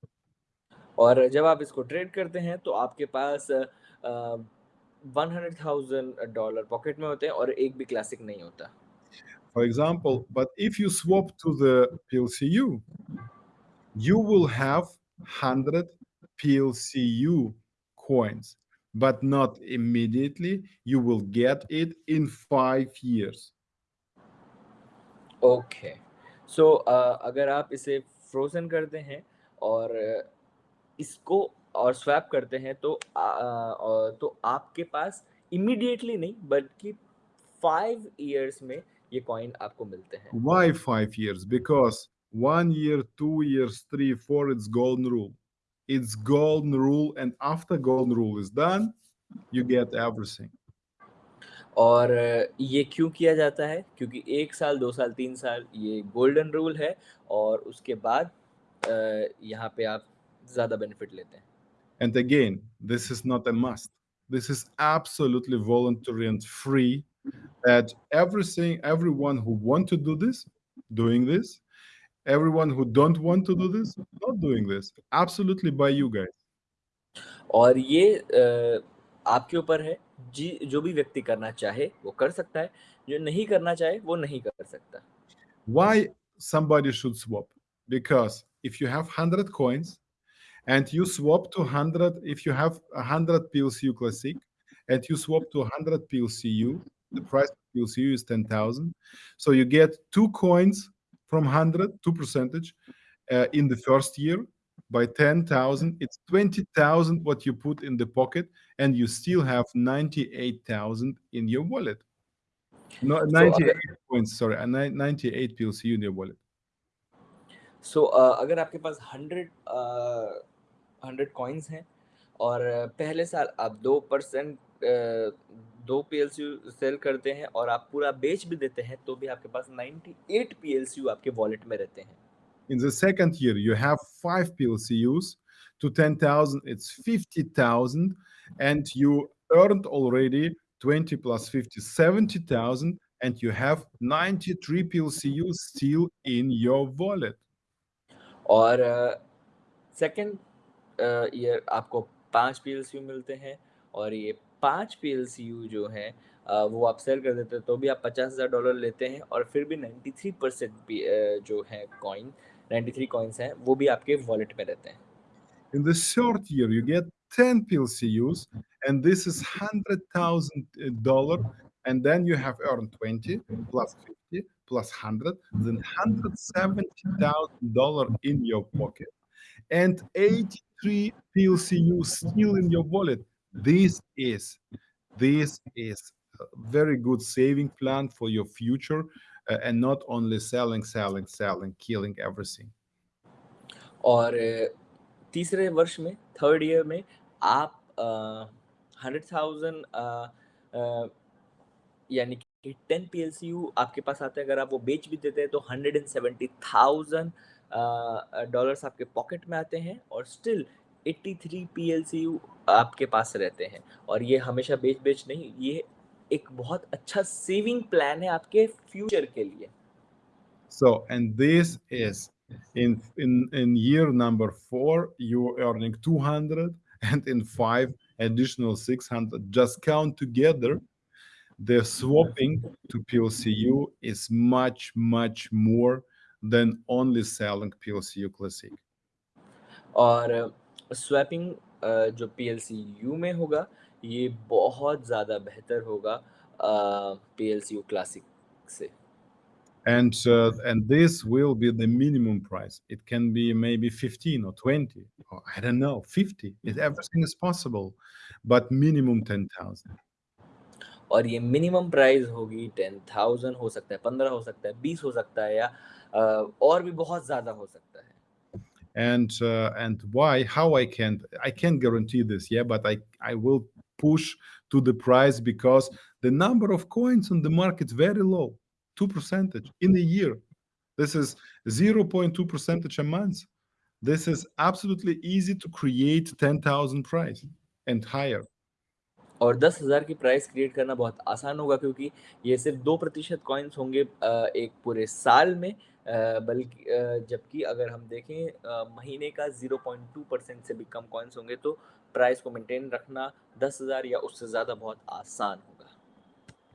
और जब आप इसको trade करते हैं तो आपके पास one hundred thousand dollar pocket में होते हैं और एक भी क्लासिक नहीं होता For example, but if you swap to the PLCU, you will have 100 PLCU coins, but not immediately. You will get it in five years. Okay so अगर आप इसे फ्रोजन करते हैं और अ, इसको और स्वैप करते हैं तो आ, आ, तो आपके पास इमीडिएटली नहीं बल्कि फाइव इयर्स में ये कॉइन आपको मिलते हैं Why five years? Because one year, two years, three, four, it's golden rule. It's golden rule, and after golden rule is done, you get everything. और अ, ये क्यों किया जाता है क्योंकि एक साल दो साल तीन साल ये गोल्डन रूल है और उसके बाद अ, यहाँ पे आप ज़्यादा बेनिफिट लेते हैं And again, this is not a must. This is absolutely voluntary and free. That everything, everyone who want to do this, doing this. Everyone who don't want to do this, not doing this. Absolutely by you guys. और ये अ, आपके ऊपर है जी जो भी व्यक्ति करना चाहे वो कर सकता है जो नहीं करना चाहे वो नहीं कर सकता Why somebody should swap? Because if you have 100 coins and you swap to 100, if you have 100 PLCU Classic and you swap to 100 PLCU, the price of PLCU is 10,000. So you get two coins from 100, two percentage uh, in the first year. By 10,000, it's 20,000 what you put in the pocket, and you still have 98,000 in your wallet. No, So 98 अगर points, sorry, uh, ni- 98 PLCU in your wallet. सो अगर आपके पास hundred hundred coins हैं और पहले साल आप 2% अ, 2 PLCU sell करते हैं और आप पूरा बेच भी देते हैं, तो भी आपके पास 98 पीएलसीयू आपके वॉलेट में रहते हैं। In the second year, you have 5 PLCUs. To 10,000, it's 50,000, and you earned already 20 plus 50, 70,000, and you have 93 PLCUs still in your wallet. और सेकंड अ, ईयर आपको 5 पीएलसीयू मिलते हैं और ये 5 पीएलसीयू जो हैं अ, वो आप सेल कर देते हैं, तो भी आप $50,000 लेते हैं और फिर भी 93% पी अ, जो है कॉइन 93 कॉइन्स हैं, वो भी आपके वॉलेट में रहते हैं। In the third year, you get 10 PLCUs, and this is $100,000, and then you have earned 20 plus 50 plus 100, then $170,000 in your pocket, and 83 PLCUs still in your wallet. This is this is a very good saving plan for your future, uh, and not only selling, selling, selling, killing everything. और तीसरे वर्ष में third year में आप अ, 100,000 अ अ, यानी कि 10 PLCU आपके पास आते हैं, अगर आप वो बेच भी देते हैं तो 170,000 अ अ, डॉलर्स आपके पॉकेट में आते हैं और स्टिल 83 पीएलसीयू आपके पास रहते हैं और ये हमेशा बेच-बेच नहीं, ये एक बहुत अच्छा सेविंग प्लान है आपके फ्यूचर के लिए। So, and this is in in in year number 4, you're earning 200, and in 5, additional 600. Just count together, the swapping to PLCU is much, much more than only selling PLCU Classic. और swapping अ, जो PLCU में होगा, ये बहुत ज़्यादा बेहतर होगा अ, पीएलसीयू क्लासिक से। And uh, and this will be the minimum price. It can be maybe 15 or 20, or I don't know, 50. It, everything is possible, but minimum 10,000. और ये मिनिमम प्राइस होगी 10,000 हो सकता है, 15 हो सकता है, 20 हो सकता है या अ, और भी बहुत ज़्यादा हो सकता है। And uh, and why how i can't i can't guarantee this yeah but i i will push to the price because the number of coins on the market very low 2 percentage in a year. This is 0.2 percentage a month. This is absolutely easy to create 10000 price and higher और 10,000 की price create करना बहुत आसान होगा क्योंकि ये सिर्फ़ दो प्रतिशत कॉइन्स होंगे एक पूरे साल में बल्कि जबकि अगर हम देखें महीने का 0.2% से भी कम कॉइन्स होंगे तो प्राइस को मेंटेन रखना 10,000 या उससे ज़्यादा बहुत आसान होगा।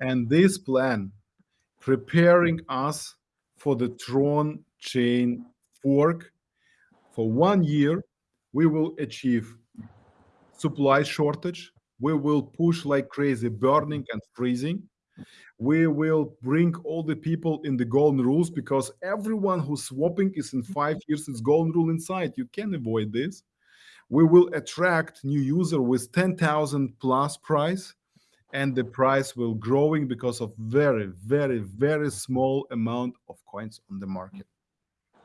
and this plan preparing us for the Tron chain fork. For one year, we will achieve supply. We will push like crazy, burning and freezing. We will bring all the people in the golden rules because everyone who's swapping is in five years, it's golden rule inside. You can avoid this. We will attract new user with 10,000 plus price and the price will growing because of very very very small amount of coins on the market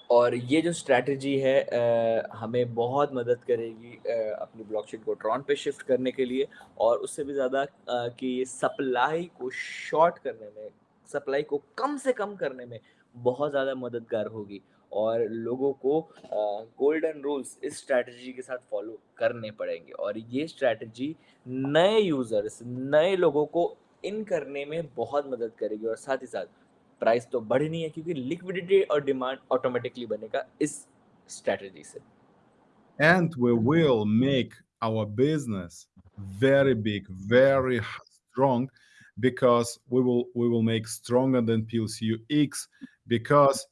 और ये जो strategy है अ, हमें बहुत मदद करेगी अ, अपनी blockchain को ट्रॉन पे शिफ्ट करने के लिए और उससे भी ज़्यादा कि सप्लाई को शॉर्ट करने में, सप्लाई को कम से कम करने में बहुत ज़्यादा मददगार होगी और लोगों को गोल्डन रूल्स इस स्ट्रैटेजी के साथ फॉलो करने पड़ेंगे और ये स्ट्रैटेजी नए यूज़र्स, नए लोगों को इन करने में बहुत मदद करेगी और साथ ही साथ प्राइस तो बढ़ नहीं है क्योंकि लिक्विडिटी और डिमांड ऑटोमेटिकली बनेगा इस स्ट्रेटजी से। And we will make our business very big very strong because we will we will make stronger than PLCUX because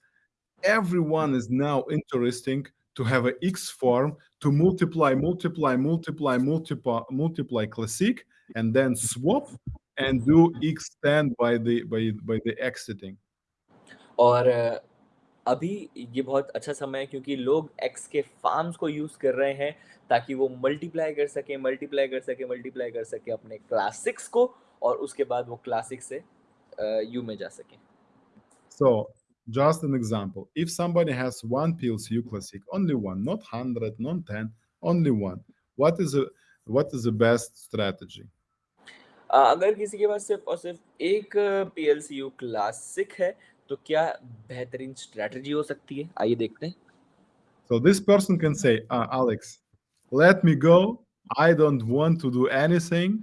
everyone is now interesting to have a X farm to multiply multiply multiply multiply multiply classic and then swap and do X stand by the by by the exiting और अ, अभी ये बहुत अच्छा समय है क्योंकि लोग x के फार्म्स को यूज़ कर रहे हैं ताकि वो मल्टीप्लाई कर सकें, मल्टीप्लाई कर सकें, मल्टीप्लाई कर सकें अपने क्लास 6 को और उसके बाद वो क्लास 6 से अ, यू में जा सकें। So, just an example. If somebody has one PLCU classic, only one, not 100, not 10, only one, what is a what is the best strategy? अ, अगर किसी के पास सिर्फ़ और सिर्फ़ एक पीएलसीयू क्लासिक है, तो क्या बेहतरीन स्ट्रैटेजी हो सकती है? आइए देखते हैं। So this person can say, "Ah, Alex, let me go. I don't want to do anything.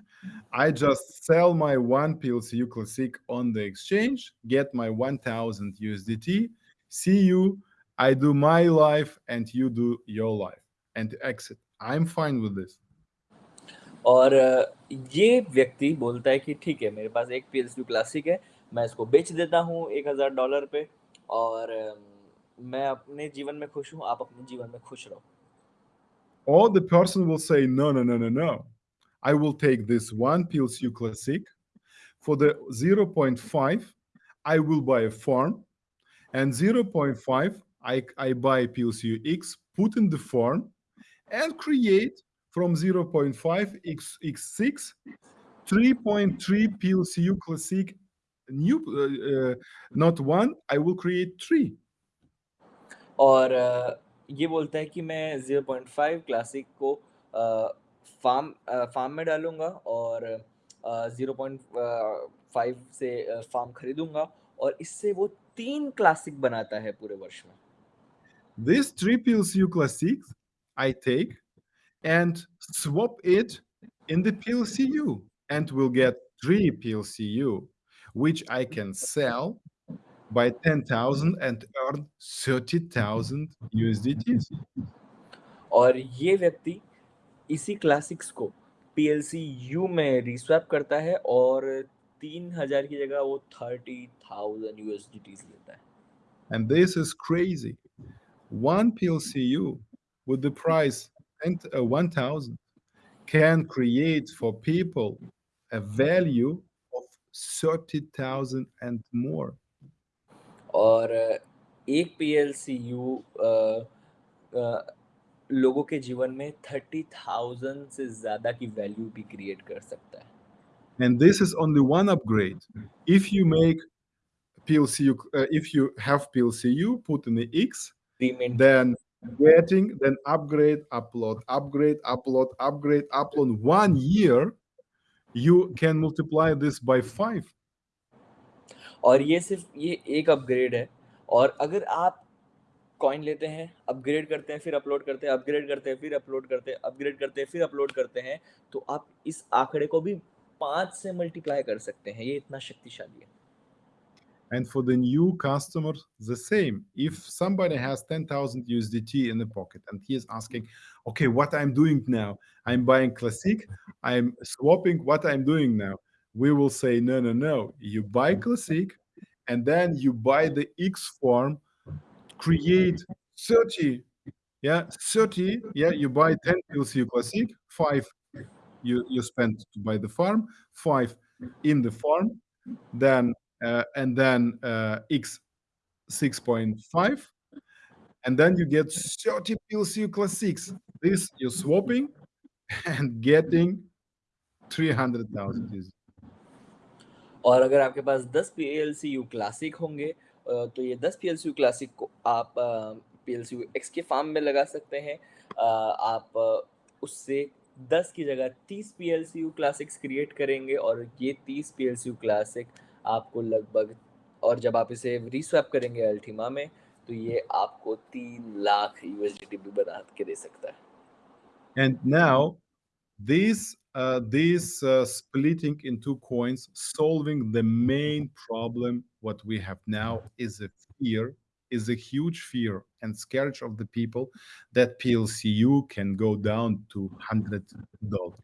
I just sell my one PLCU Classic on the exchange, get my 1000 USDT. See you. I do my life and you do your life and exit. I'm fine with this." और ये व्यक्ति बोलता है कि ठीक है, मेरे पास एक पीएलसीयू क्लासिक है, मैं इसको बेच देता हूँ $1000 पे और मैं अपने जीवन में खुश हूँ, आप अपने जीवन में खुश रहो। Or the person will say, "No, no, no, no, no. I will take this one PLCU Classic. For the 0.5, I will buy a farm, and 0.5, I, I buy PLCU X, put in the farm, and create from 0.5 X, X6 3.3 PLCU Classic new, uh, uh, not one, I will create three. और अ, ये बोलता है कि मैं 0.5 classic को अ, farm अ, farm में डालूँगा और 0.5 से अ, फार्म खरीदूँगा और इससे वो 3 क्लासिक बनाता है पूरे वर्ष में। This This three PLCU Classics I take and swap it in the PLCU and will get three PLCU, which I can sell by 10,000 and earn 30,000 USDTs. और ये व्यक्ति इसी क्लासिक्स को पीएलसीयू में रीस्वैप करता है और 3000 की जगह वो 30,000 यूएसडीटीज़ लेता है। And this is crazy. One PLCU with the price and uh, 1,000 can create for people a value of 30,000 and more. और एक पीएलसीयू अ अ, लोगों के जीवन में 30,000 से ज़्यादा की वैल्यू भी क्रिएट कर सकता है। And this is only one upgrade. If you make PLCU, uh, if you have PLCU, put in the X, Payment then getting, then upgrade, upload, upgrade, upload, upgrade, upload. One year, you can multiply this by five. और ये सिर्फ़ ये एक upgrade है और अगर आप coin लेते हैं, अपग्रेड करते हैं, फिर अपलोड करते हैं, अपग्रेड करते हैं, फिर अपलोड करते हैं, अपग्रेड करते हैं, फिर अपलोड करते हैं, तो आप इस आंकड़े को भी 5 से मल्टीप्लाई कर सकते हैं। ये इतना शक्तिशाली है। And for the new customer, the same. If somebody has 10,000 USDT in the pocket and he is asking, okay, what I'm doing now? I'm buying Classic, I'm swapping what I'm doing now. We will say, no, no, no. You buy Classic and then you buy the X farm, create 30, yeah, 30, yeah, you buy 10 PLCU Classic, five you, you spend to buy the farm, five in the farm, then and then uh, x 6.5 and then you get 30 PLCU classics this you're swapping <laughs> and getting 300,000 और अगर आपके पास 10 PLCU classic होंगे तो ये 10 PLCU classic को आप PLCU x के farm में लगा सकते हैं। आप उससे 10 की जगह 30 पीएलसीयू क्लासिक्स क्रिएट करेंगे और ये 30 पीएलसीयू क्लासिक आपको लगभग और जब आप इसे रीस्वैप करेंगे अल्टीमा में, तो ये आपको 3 लाख यूएसडीटी भी बना के दे सकता है। and now this uh, this uh, splitting into coins solving the main problem what we have now is a fear is a huge fear and scourge of the people that plcu can go down to 100 dollars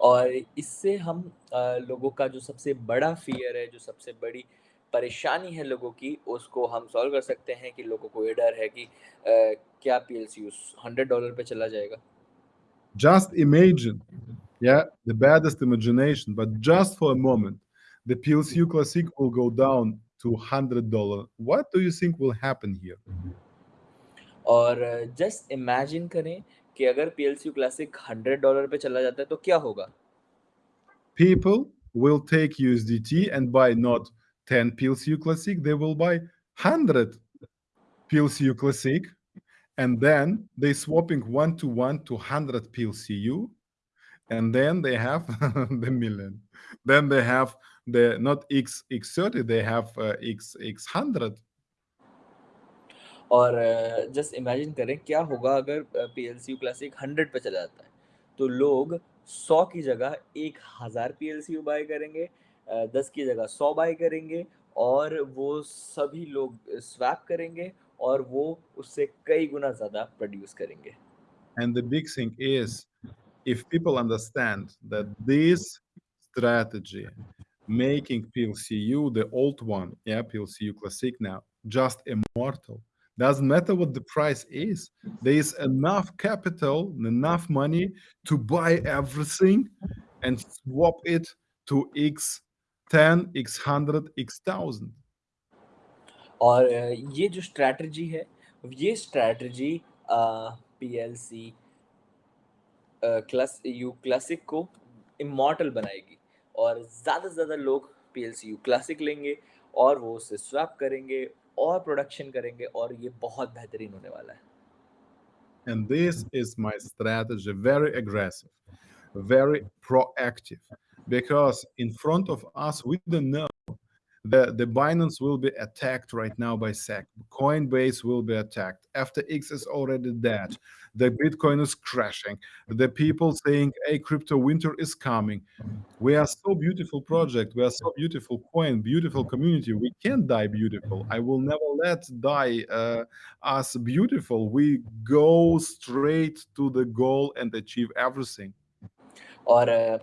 और इससे हम लोगों का जो सबसे बड़ा fear है, जो सबसे बड़ी परेशानी है लोगों की, उसको हम सॉल्व कर सकते हैं कि लोगों को ये डर है कि अ, क्या पीएलसीयू $100 पे चला जाएगा? just imagine yeah the baddest imagination but just for a moment the plcu classic will go down to 100 dollar what do you think will happen here और जस्ट इमेजिन करें कि अगर पीएलसीयू क्लासिक $100 पे चला जाता है, तो क्या होगा? people will take usdt and buy not 10 plcu classic they will buy 100 plcu classic and then they swapping one to one to 100 plcu and then they have <laughs> the million. Then they have the not X X30, they have uh, X X100. और just imagine करें क्या होगा अगर P L C U classic hundred पे चला जाता है। तो लोग सौ की जगह एक हज़ार P L C U buy करेंगे दस की जगह सौ बाय करेंगे और वो सभी लोग स्वैप करेंगे और वो उससे कई गुना ज़्यादा प्रोड्यूस करेंगे। And the big thing is, if people understand that this strategy making PLCU, the old one, yeah, PLCU Classic now, just immortal, doesn't matter what the price is. There is enough capital, enough money to buy everything and swap it to X10, X100, X1000. और ये जो strategy है ये strategy PLC class U classic को immortal बनाएगी और ज़्यादा से ज़्यादा लोग पीएलसी यू क्लासिक लेंगे और वो उसे स्वैप करेंगे और प्रोडक्शन करेंगे और ये बहुत बेहतरीन होने वाला है And this is my strategy, very aggressive, very proactive, because in front of us, we don't know the, the Binance will be attacked right now by SEC. Coinbase will be attacked. FTX is already dead. The Bitcoin is crashing. The people saying, hey, crypto winter is coming. We are so beautiful project. We are so beautiful coin, beautiful community. We can't die beautiful. I will never let die uh, us beautiful. We go straight to the goal and achieve everything. और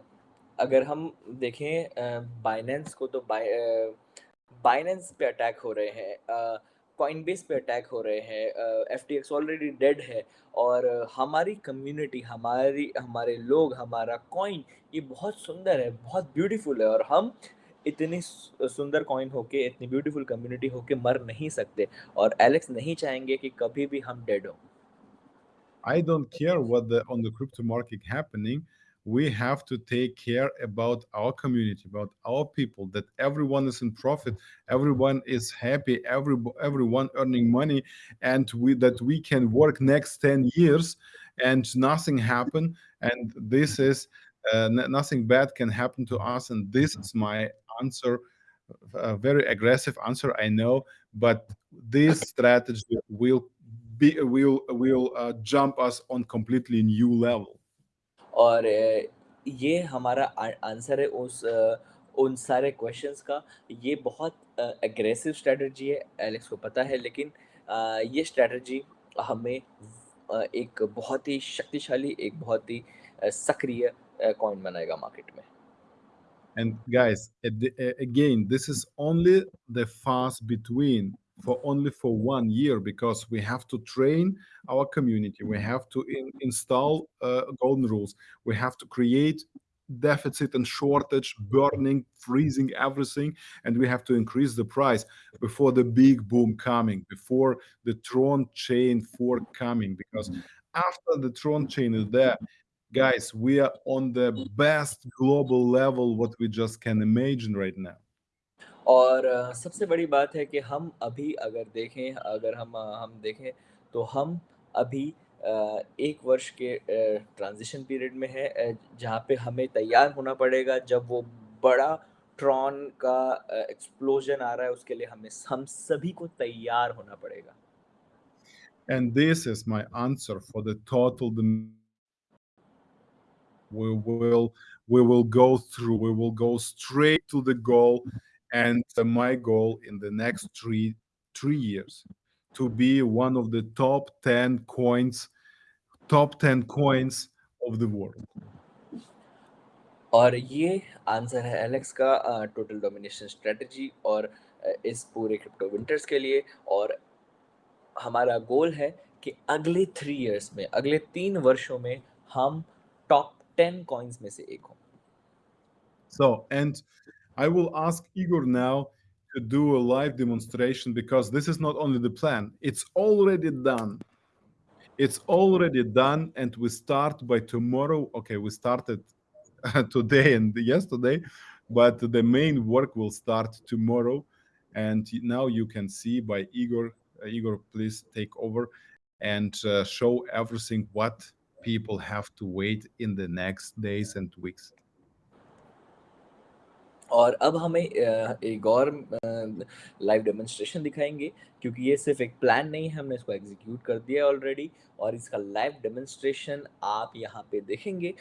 अगर हम देखें Binance को तो Binance पे attack हो रहे हैं कॉइनबेस पे अटैक हो रहे हैं F T X already dead है और हमारी कम्युनिटी हमारी, हमारे लोग, हमारा कॉइन ये बहुत सुंदर है, बहुत ब्यूटीफुल है और हम इतनी सुंदर कॉइन होके, इतनी ब्यूटीफुल कम्युनिटी होके मर नहीं सकते और एलेक्स नहीं चाहेंगे कि कभी भी हम डेड हो I don't care what the, on the crypto market happening. We have to take care about our community about our people that everyone is in profit everyone is happy every everyone earning money and we that we can work next 10 years and nothing happen. And this is uh, nothing bad can happen to us and this is my answer a very aggressive answer i know but this strategy will be will will uh, jump us on completely new level और ये हमारा answer है उस उन सारे questions का। ये बहुत एग्रेसिव स्ट्रेटजी है एलेक्स को पता है लेकिन ये स्ट्रेटजी हमें एक बहुत ही शक्तिशाली एक बहुत ही सक्रिय कॉइन बनाएगा मार्केट में। And guys, again, this is only the fast between for only for one year because we have to train our community. We have to in, install uh, golden rules. We have to create deficit and shortage, burning, freezing everything, and we have to increase the price before the big boom coming, before the Tron chain fork coming. Because after the Tron chain is there, guys we are on the best global level what we just can imagine right now और सबसे बड़ी बात है कि हम अभी अगर देखें, अगर हम हम देखें तो हम अभी एक वर्ष के ट्रांजिशन पीरियड में है जहाँ पे हमें तैयार होना पड़ेगा जब वो बड़ा ट्रॉन का एक्सप्लोजन आ रहा है, उसके लिए हमें हम सभी को तैयार होना पड़ेगा। And this is my answer for the total we will we will go through, we will go straight to the goal and uh, my goal in the next three three years to be one of the top 10 coins top 10 coins of the world और ये answer है Alex का total domination strategy और इस पूरे crypto winters के लिए और हमारा गोल है कि अगले थ्री इयर्स में अगले तीन वर्षों में हम टॉप 10 coins में से एक हो so and i will ask igor now to do a live demonstration because this is not only the plan. It's already done. It's already done and we start by tomorrow. Okay we started <laughs> today and yesterday but the main work will start tomorrow. And now you can see by igor uh, igor please take over and uh, show everything what people have to wait in the next days and weeks. और अब हमें एक और live demonstration दिखाएँगे क्योंकि ये सिर्फ़ एक प्लान नहीं है, हमने इसको एग्ज़ीक्यूट कर दिया ऑलरेडी और इसका लाइव डेमोन्स्ट्रेशन आप यहाँ पे देखेंगे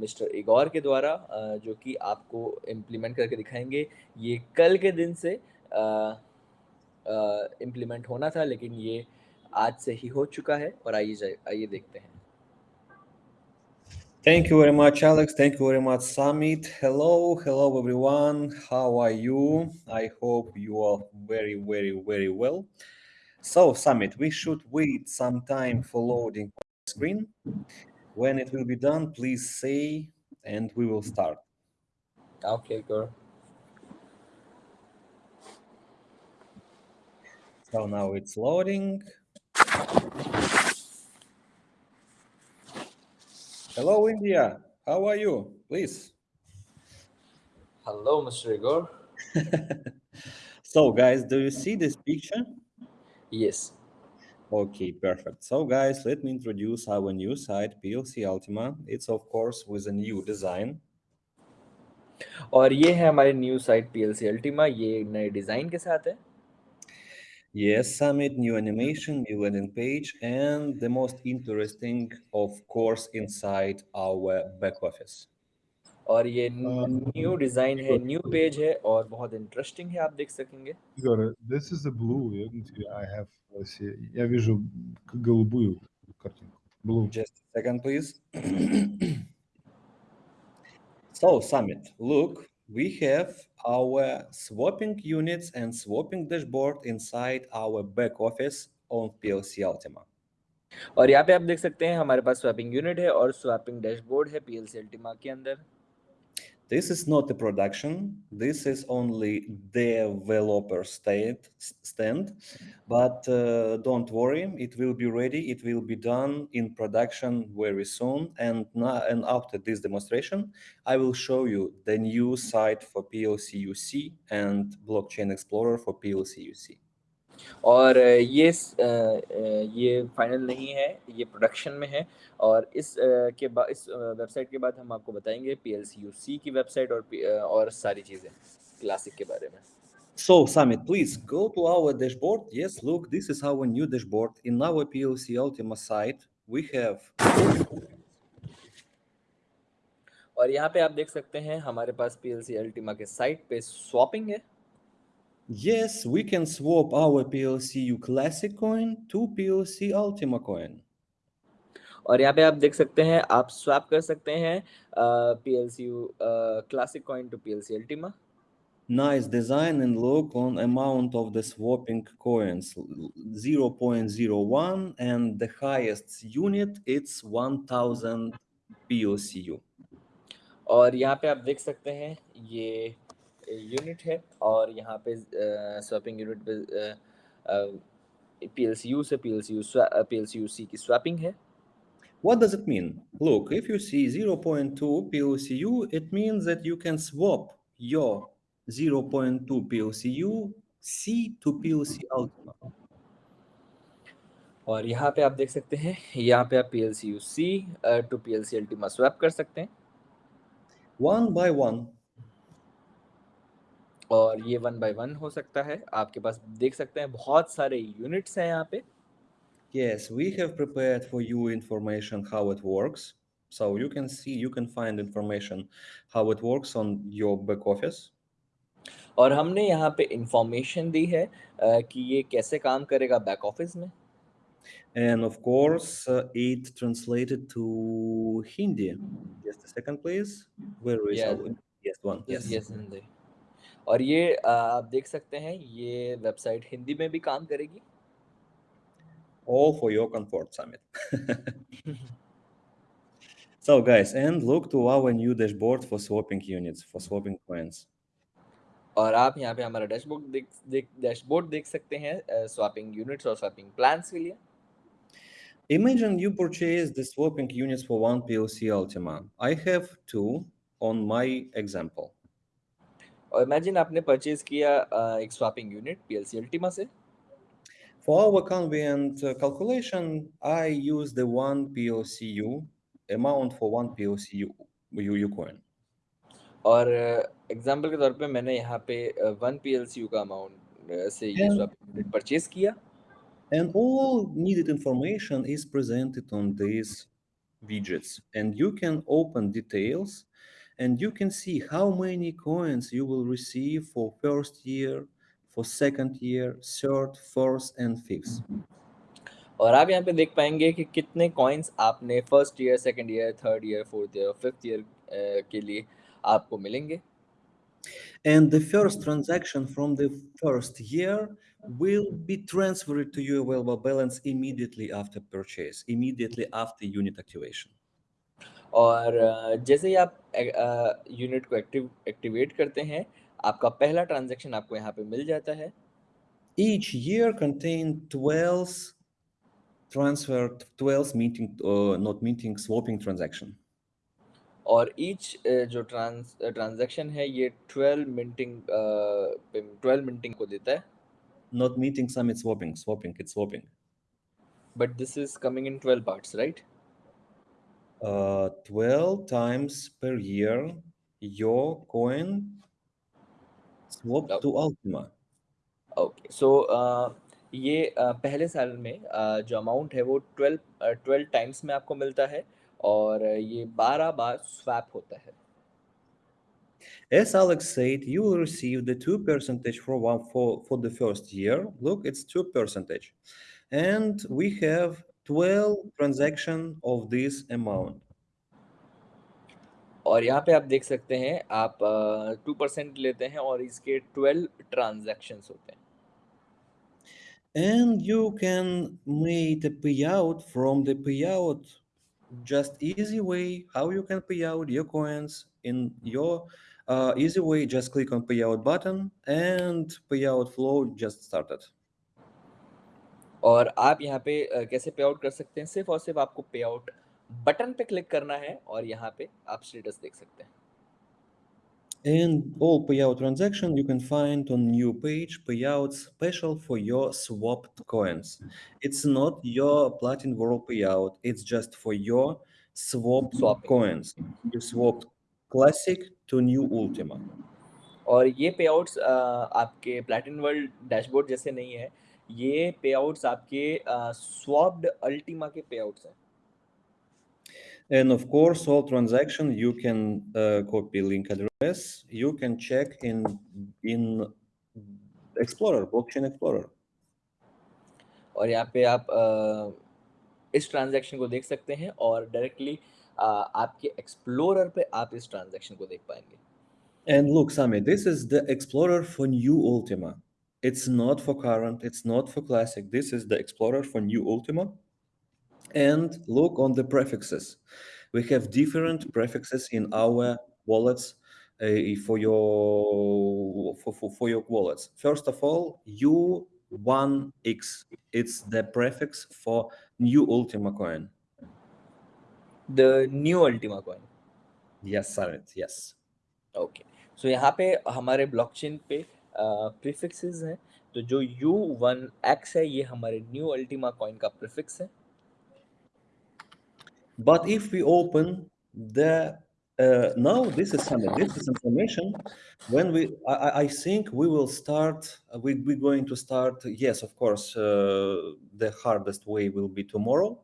मिस्टर इगोर के द्वारा जो कि आपको इम्प्लीमेंट करके दिखाएँगे। ये कल के दिन से इम्प्लीमेंट होना था लेकिन ये आज से ही हो चुका है और आइए आइए देखते हैं। Thank you very much, Alex. Thank you very much, Summit. Hello, hello, everyone. How are you? I hope you are very, very, very well. So, Summit, we should wait some time for loading screen. When it will be done, please say, and we will start. Okay, girl. So now it's loading. Hello, India. How are you? Please. Hello, Mr. Igor. <laughs> so, guys, do you see this picture? Yes. Okay, perfect. So, guys, let me introduce our new site, PLC Ultima. It's, of course, with a new design. और ये है हमारी new site PLC Ultima ये नए design के साथ है Yes, Summit, new animation, new landing page, and the most interesting, of course, inside our back office. और ये न्यू डिजाइन है न्यू पेज है और बहुत इंटरेस्टिंग है आप देख सकेंगे Igor, this is a blue. irgendwie I have, let's see, я вижу к- голубую картинку. Blue. Just a second, please. <coughs> so, Summit, look, we have our swapping units and swapping dashboard inside our back office on PLC Ultima. और यहाँ पे आप देख सकते हैं हमारे पास swapping unit है और स्वैपिंग डैशबोर्ड है पीएलसी अल्टीमा के अंदर this is not a production. This is only developer state stand, but uh, don't worry, it will be ready. It will be done in production very soon. And now, and after this demonstration, I will show you the new site for PLC UC and Blockchain Explorer for PLC UC. और ये ये final नहीं है ये production में है और इस के बाद इस वेबसाइट के बाद हम आपको बताएँगे पीएलसी यूसी की वेबसाइट और पी- और सारी चीज़ें क्लासिक के बारे में So, Samit, please go to our dashboard. Yes, look, this is our new dashboard. In our PLC Ultima site, we have और यहाँ पे आप देख सकते हैं हमारे पास पीएलसी अल्टीमा के साइट पे स्वैपिंग है Yes, we can swap our PLCU Classic coin to PLC Ultima coin. और यहाँ पे आप देख सकते हैं आप स्वैप कर सकते हैं PLC classic coin to PLC Ultima Nice design and look on amount of the swapping coins 0.01 and the highest unit it's 1000 PLCU. और यहाँ पे आप देख सकते हैं ये यूनिट है और यहाँ पे स्वैपिंग यूनिट पे पीएलसीयू से पीएलसीयू पीएलसीयूसी की स्वैपिंग है What does it mean? Look, if you see 0.2 PLCU, it means that you can swap your 0.2 PLCU C to PLC Ultima. और यहाँ पे आप देख सकते हैं यहाँ पे आप PLCUC to PLC Ultima swap कर सकते हैं One by one. और ये वन बाय वन हो सकता है। आपके पास देख सकते हैं बहुत सारे यूनिट्स हैं यहाँ पे। Yes we have prepared for you information how it works so you can see you can find information how it works on your back office और हमने यहाँ पे इंफॉर्मेशन दी है कि ये कैसे काम करेगा बैक ऑफ़िस में। And of course it translated to Hindi just a second please where is yes one yes yes Hindi और ये आप देख सकते हैं ये वेबसाइट हिंदी में भी काम करेगी All for your comfort, Summit. so, guys, and look to our new dashboard for swapping units, for swapping coins. और आप यहाँ पे हमारा डैशबोर्ड देख देख डैशबोर्ड देख सकते हैं स्वैपिंग यूनिट्स और स्वैपिंग प्लान्स के लिए Imagine you purchase the swapping units for one PLC Ultima. I have two on my example. और इमेजिन आपने परचेज किया swapping unit PLC PLC For our convenient uh, calculation, I use the one PLCU amount for one POCU UU coin. और uh, example के तौर पे मैंने यहाँ पे uh, वन PLCU का अमाउंट से ये स्वैप परचेज किया and all needed information is presented on these widgets and you can open details and you can see how many coins you will receive for first year, for second year, third, fourth, and fifth. और आप यहाँ पे देख पाएंगे कि कितने coins आपने first year second year third year fourth year fifth year के लिए आपको मिलेंगे And the first transaction from the first year will be transferred to your available balance immediately after purchase, immediately after unit activation. और अ, जैसे ही आप unit को active activate करते हैं। आपका पहला ट्रांजेक्शन आपको यहाँ पे मिल जाता है। Each year contain twelve transfer twelve meeting not meeting swapping transaction और ईच जो ट्रांस ट्रांजेक्शन है ये ट्वेल्व मिंटिंग ट्वेल्व मिंटिंग को देता है। Not meeting some it's swapping swapping it's swapping but this is coming in twelve parts right uh, 12 times per year your coin swap okay. to Ultima. Okay, so uh, ये uh, पहले साल में uh, जो amount है वो 12 uh, times uh, times में आपको मिलता है और ये 12 बार swap होता है As Alex said, you will receive the 2 percentage for one for, for the first year. Look, it's 2 percentage. And we have 12 transaction of this amount. और यहाँ पे आप देख सकते हैं आप टू uh, परसेंट लेते हैं और इसके ट्वेल्व ट्रांजेक्शन होते हैं। And you can make pay out from the pay out just easy way how you can pay out your coins in your easy way just click on pay out button and pay out flow just started और आप यहाँ पे कैसे पे out कर सकते हैं सिर्फ़ और सिर्फ़ आपको पे आउट बटन पे क्लिक करना है और यहाँ पे आप स्टेटस देख सकते हैं And all payout transaction you can find on new page payouts special for your swapped coins. It's not your Platin World payout, it's just for your swapped Swapping. coins. You swapped classic to new Ultima. और ये पे outs आपके प्लेटिन world dashboard जैसे नहीं है ये पे outs आपके स्वॉप्ड अल्टीमा के पे आउट्स हैं And of course, all transaction you can uh, copy link address. You can check in in Explorer, Blockchain Explorer. और यहाँ पे आप अ, इस ट्रांजैक्शन को देख सकते हैं और डायरेक्टली आपके एक्सप्लोरर पे आप इस ट्रांजैक्शन को देख पाएँगे And look, Sami, this is the Explorer for new Ultima. It's not for current, it's not for classic. This is the Explorer for new Ultima. And look on the prefixes. We have different prefixes in our wallets uh, for your for, for, for your wallets. First of all, U1X. It's the prefix for new Ultima coin. The new Ultima coin Yes, Sarit, yes. Okay so यहाँ पे हमारे blockchain पे prefixes हैं तो जो you one x है ये हमारे न्यू अल्टीमा कॉइन का प्रीफिक्स है But if we open the uh, now this is some this is information when we I, I- I think we will start uh, we, we're going to start yes of course uh, the hardest way will be tomorrow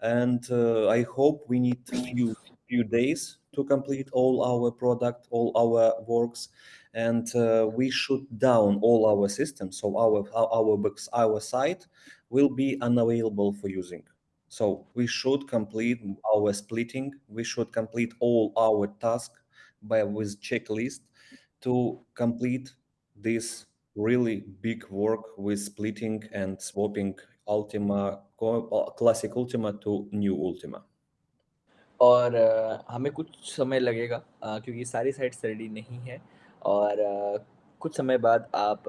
and uh, I hope we need few few days to complete all our product all our works and uh, we shut down all our systems so our our our books our site will be unavailable for using so we should complete our splitting. We should complete all our task by with checklist to complete this really big work with splitting and swapping Ultima co- uh, classic Ultima to new Ultima. और अ, हमें कुछ समय लगेगा अ, क्योंकि सारी sites ready नहीं है और अ, कुछ समय बाद आप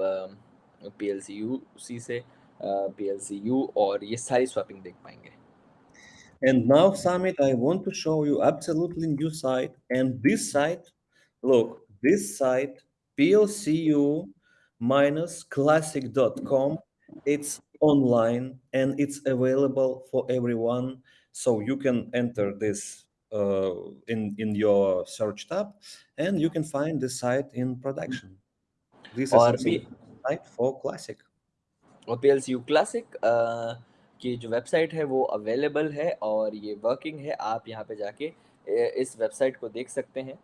पी एल सी यू सी से पी एल सी यू और ये सारी स्वैपिंग देख पाएंगे And now, Summit, I want to show you absolutely new site. And this site, look, this site, PLCU minus classic.com, it's online and it's available for everyone. So you can enter this uh, in in your search tab, and you can find the site in production. This is और also भी site for classic. और P L C U classic की जो website है वो available है और ये वर्किंग है आप यहाँ पे जाके ए, इस वेबसाइट को देख सकते हैं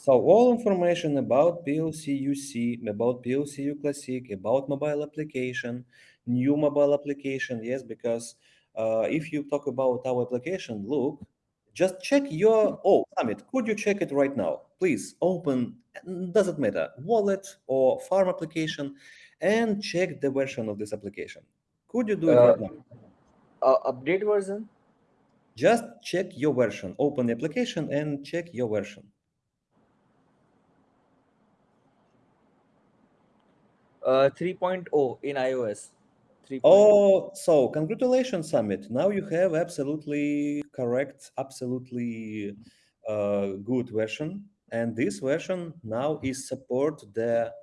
So all information about PLC-UC, about PLC-U Classic, about mobile application, new mobile application, yes, because uh, uh, if you talk about our application, look, just check your, oh, Summit, could you check it right now? Please open, doesn't matter, wallet or farm application, and check the version of this application. Could you do it uh, right now? Uh, update version? Just check your version, open the application and check your version. Uh, 3.0 in iOS three. Oh, so congratulations, Summit. Now you have absolutely correct, absolutely uh, good version. And this version now is support the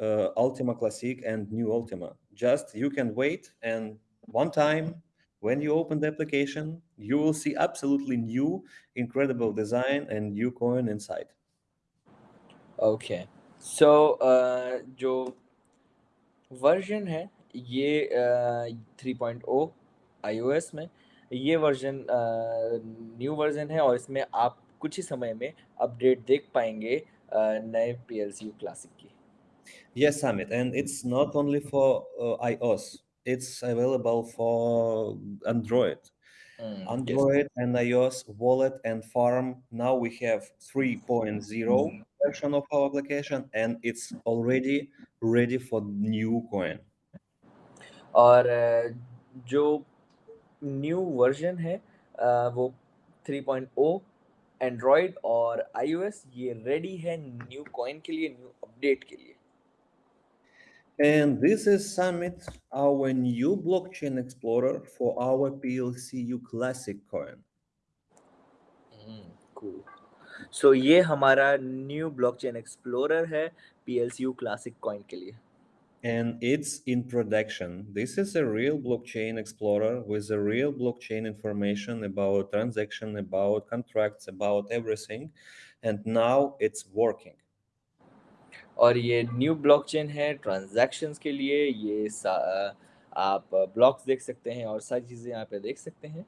uh, Ultima Classic and new Ultima. Just you can wait and one time when you open the application, you will see absolutely new, incredible design and new coin inside. Okay. So, uh, Joe version है ये three point O I O S में ये version new version है और इसमें आप कुछ ही समय में अपडेट देख पाएँगे नए P L C U classic की Yes, Summit, and it's not only for uh, iOS; it's available for Android. Mm, Android yes. And iOS wallet and farm. Now we have 3.0 mm. version of our application, and it's already ready for new coin. और जो new version है वो 3.0 Android और iOS ये ready है new coin के लिए new update के लिए। And this is Summit, our new blockchain explorer for our PLCU Classic coin. Cool so ये हमारा न्यू ब्लॉकचेन एक्सप्लोरर है पीएलसीयू क्लासिक कॉइन के लिए। And it's in production. This is a real blockchain explorer with a real blockchain information about transaction, about contracts, about everything. And now it's working. और ये new blockchain है transactions के लिए ये सा- अ, आप ब्लॉक्स देख सकते हैं और सारी चीज़ें यहाँ पे देख सकते हैं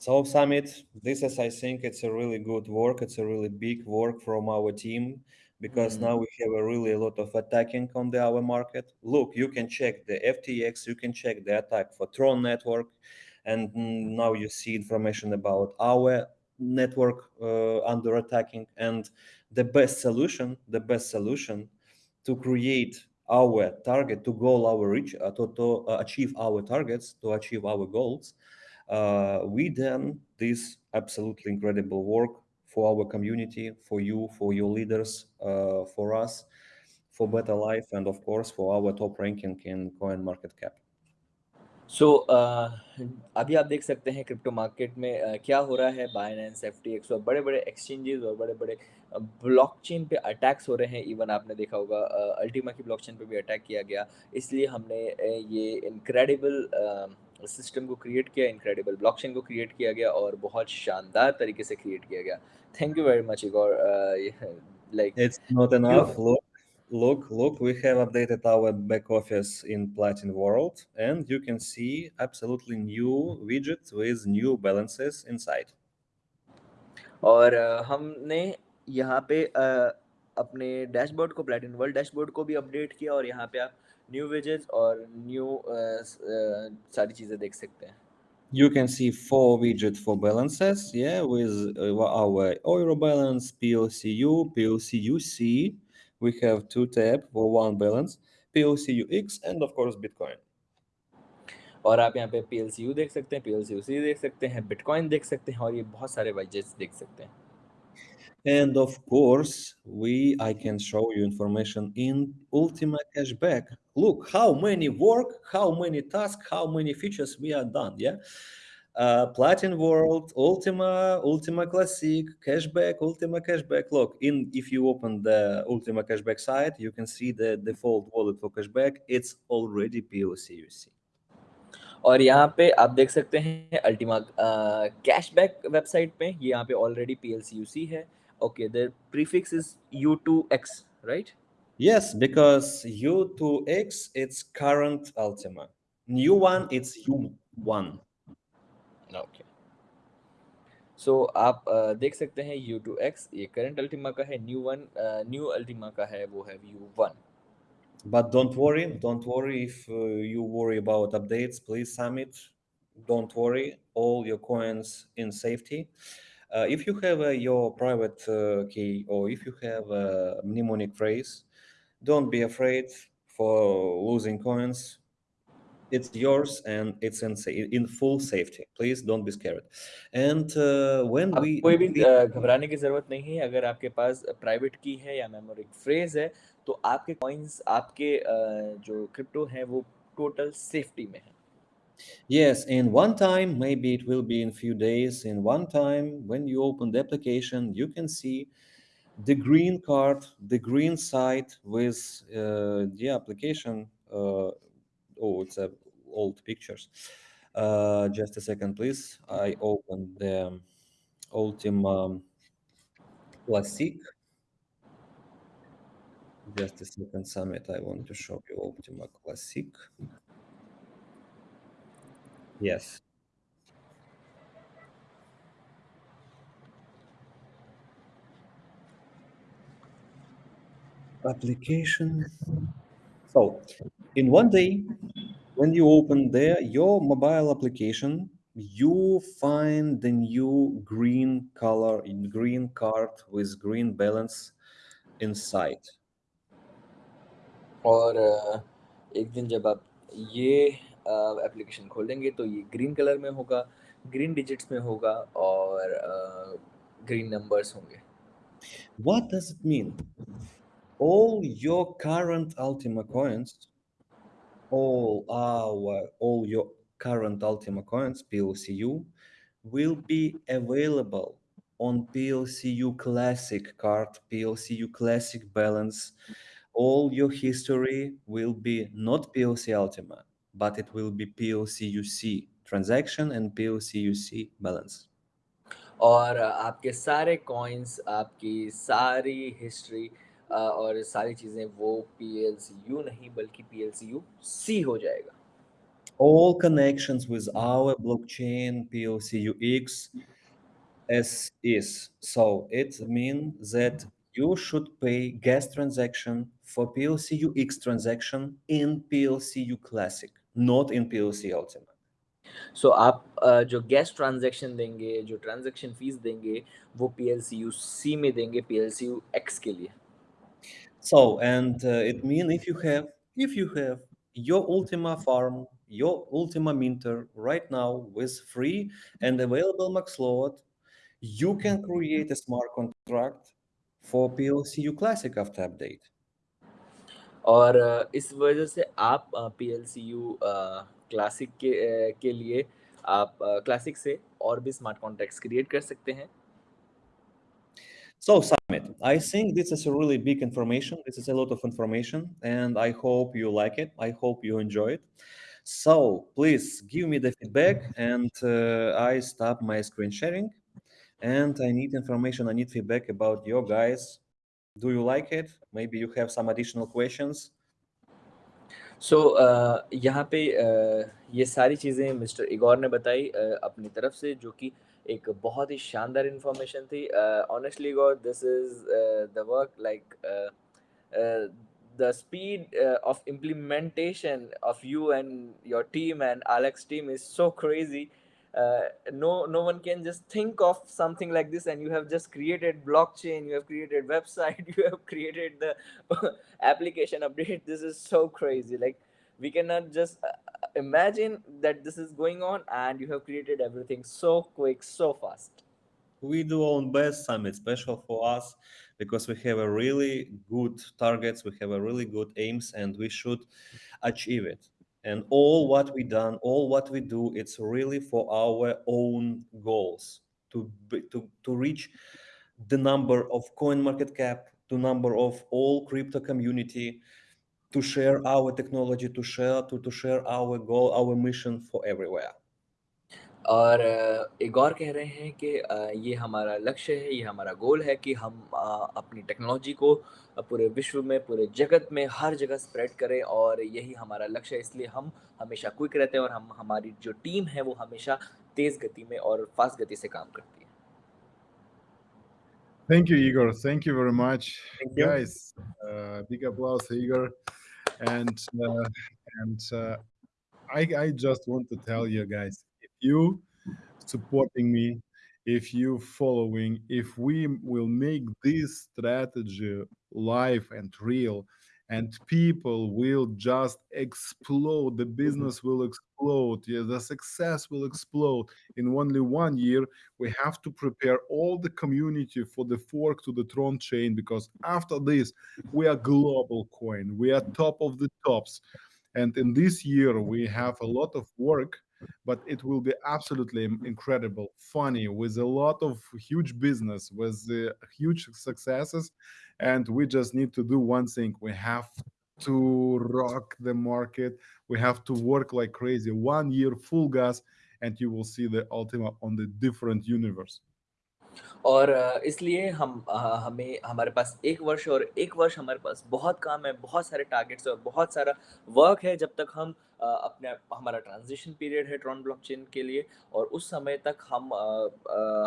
So Summit, this is, I think, it's a really good work. It's a really big work from our team because Mm. now we have a really a lot of attacking on the our market. Look, you can check the FTX, you can check the attack for Tron network, and now you see information about our network uh, under attacking. And the best solution, the best solution to create our target, to goal our reach, uh, to, to uh, achieve our targets, to achieve our goals uh, we done this absolutely incredible work for our community, for you, for your leaders, uh, for us, for better life, and of course for our top ranking in coin market cap. सो अभी आप देख सकते हैं crypto market में अ, क्या हो रहा है? बाइनेंस एफ़ टी एक्स और बड़े बड़े एक्सचेंजेस और बड़े बड़े ब्लॉकचेन पे अटैक्स हो रहे हैं। इवन आपने देखा होगा अल्टीमा uh, की ब्लॉकचेन पे भी अटैक किया गया। इसलिए हमने ये इनक्रेडिबल सिस्टम को क्रिएट किया इनक्रेडिबल ब्लॉकचेन को क्रिएट किया गया और बहुत शानदार तरीके से क्रिएट किया गया। Thank you very much Igor like it's not enough look look we have updated our back office in platinum world and you can see absolutely new widgets with new balances inside और uh, हमने यहाँ पे uh, अपने dashboard को platinum world dashboard को भी update किया और यहाँ पे आप न्यू विजेट्स और न्यू सारी चीज़ें देख सकते हैं You can see four widget for balances, yeah, with uh, our Euro balance, PLCU, PLCUC. We have two tab for one balance, PLCUX, and of course Bitcoin. और आप यहाँ पे पीएलसीयू देख सकते हैं पी देख सकते हैं बिटकॉइन देख सकते हैं और ये बहुत सारे विजेट्स देख सकते हैं And of course, we I can show you information in Ultima Cashback. Look how many work, how many tasks, how many features we are done. Yeah, uh, Platin World, Ultima, Ultima Classic, Cashback, Ultima Cashback. Look, in if you open the Ultima Cashback site, you can see the default wallet for Cashback. It's already POC. You see. और यहाँ पे आप देख सकते हैं Ultima cashback website पे ये यहाँ पे ऑलरेडी पीएलसीयूसी है okay the prefix is U2X right Yes, because U2X it's current Ultima. New one it's U1. Okay so आप uh, देख सकते हैं U2X ये करंट अल्टीमा का है न्यू वन न्यू अल्टीमा का है वो है U1 But don't worry, don't worry if uh, you worry about updates, please Summit. Don't worry, all your coins in safety. Uh, if you have uh, your private uh, key or if you have a mnemonic phrase, don't be afraid for losing coins. It's yours and it's in, sa- in full safety. Please don't be scared. And uh, when आप we कोई भी अ, घबराने की ज़रूरत नहीं है अगर आपके पास प्राइवेट की है या मेमोरिक फ्रेज है तो आपके कॉइन्स आपके अ, जो क्रिप्टो हैं वो टोटल सेफ्टी में है Yes, in one time, maybe it will be in a few days. In one time, when you open the application, you can see the green card, the green site with uh, the application. Uh, oh, it's uh, old pictures. Uh, just a second, please. I opened the Ultima Classic. Just a second, Summit. I want to show you Ultima Classic. Yes. Application. So, in one day, when you open there your mobile application, you find the new green color, green card with green balance inside. और अ, एक दिन जब आप ये application खोलेंगे तो ये green colour में होगा ग्रीन डिजिट्स में होगा और ग्रीन नंबर्स होंगे What does it mean? All your current Ultima coins, all our, all your current Ultima coins, PLCU, will be available on PLCU Classic card, PLCU Classic balance. All your history will be not PLC Ultima, but it will be PLCUC transaction and PLCUC balance. और uh, आपके सारे coins, आपकी सारी history uh, और सारी चीजें वो PLCU नहीं बल्कि PLCU C हो जाएगा. All connections with our blockchain PLCUX as is. So it means that you should pay gas transaction for PLCUX transaction in PLCU Classic not in PLC ultimate. so, आप uh, जो transaction, transaction देंगे transaction fees, fees देंगे वो P L C U C में देंगे P L C U X के लिए so and it mean if you your Ultima farm, your Ultima Minter right now with free and available max load, you can create a smart contract for PLCU Classic after update. और अ, इस वजह से आप P L C U classic के अ, के लिए आप classic से और भी स्मार्ट कॉन्ट्रैक्ट्स क्रिएट कर सकते हैं So Summit, I think this is a really big information. This is a lot of information, and I hope you like it. I hope you enjoy it. So please give me the feedback, and uh, I stop my screen sharing. And I need information. I need feedback about your guys. Do you like it? Maybe you have some additional questions. so, यहाँ पे अ, ये सारी चीज़ें mister Igor ने बताई अ, अपनी तरफ़ से जो कि एक बहुत ही शानदार इंफॉर्मेशन थी honestly Igor this is the work like the speed uh, of implementation of you and your team and Alex team is so crazy. Uh, no, no one can just think of something like this, and you have just created blockchain, you have created <laughs> website, you have created the <laughs> application update. <laughs> This is so crazy. Like we cannot just uh, imagine that this is going on, and you have created everything so quick, so fast. we do our best summit special for us because we have a really good targets we have a really good aims and we should achieve it and all what we done all what we do it's really for our own goals to to, to reach the number of coin market cap to number of all crypto community to share our technology, to share to, to share our goal, our mission for everywhere. और एक और कह रहे हैं कि ये हमारा लक्ष्य है, ये हमारा गोल है कि हम अपनी टेक्नोलॉजी को पूरे विश्व में, पूरे जगत में, हर जगह स्प्रेड करें और यही हमारा लक्ष्य है। इसलिए हम हमेशा क्विक रहते हैं और हम हमारी जो टीम है, वो हमेशा तेज़ गति में और फ़ास्ट गति से काम करती है। Thank you, Igor. Thank you very much, you. guys. Uh, big applause, Igor. And uh, and uh, I I just want to tell you guys, you supporting me, if you following, if we will make this strategy live and real, and people will just explode, the mm-hmm. business will explode, yeah, the success will explode in only one year. We have to prepare all the community for the fork to the Tron chain because after this, we are global coin, we are top of the tops. And in this year, we have a lot of work, but it will be absolutely incredible, funny, with a lot of huge business, with uh, huge successes. And we just need to do one thing we have to rock the market, we have to work like crazy. One year, full gas, and you will see the Ultima on the different universe. और इसलिए हम हमें हमारे पास 1 वर्ष और 1 वर्ष हमारे पास बहुत काम है, बहुत सारे टारगेट्स और बहुत सारा वर्क है जब तक हम अपने हमारा ट्रांज़िशन पीरियड है ट्रॉन ब्लॉकचेन के लिए और उस समय तक हम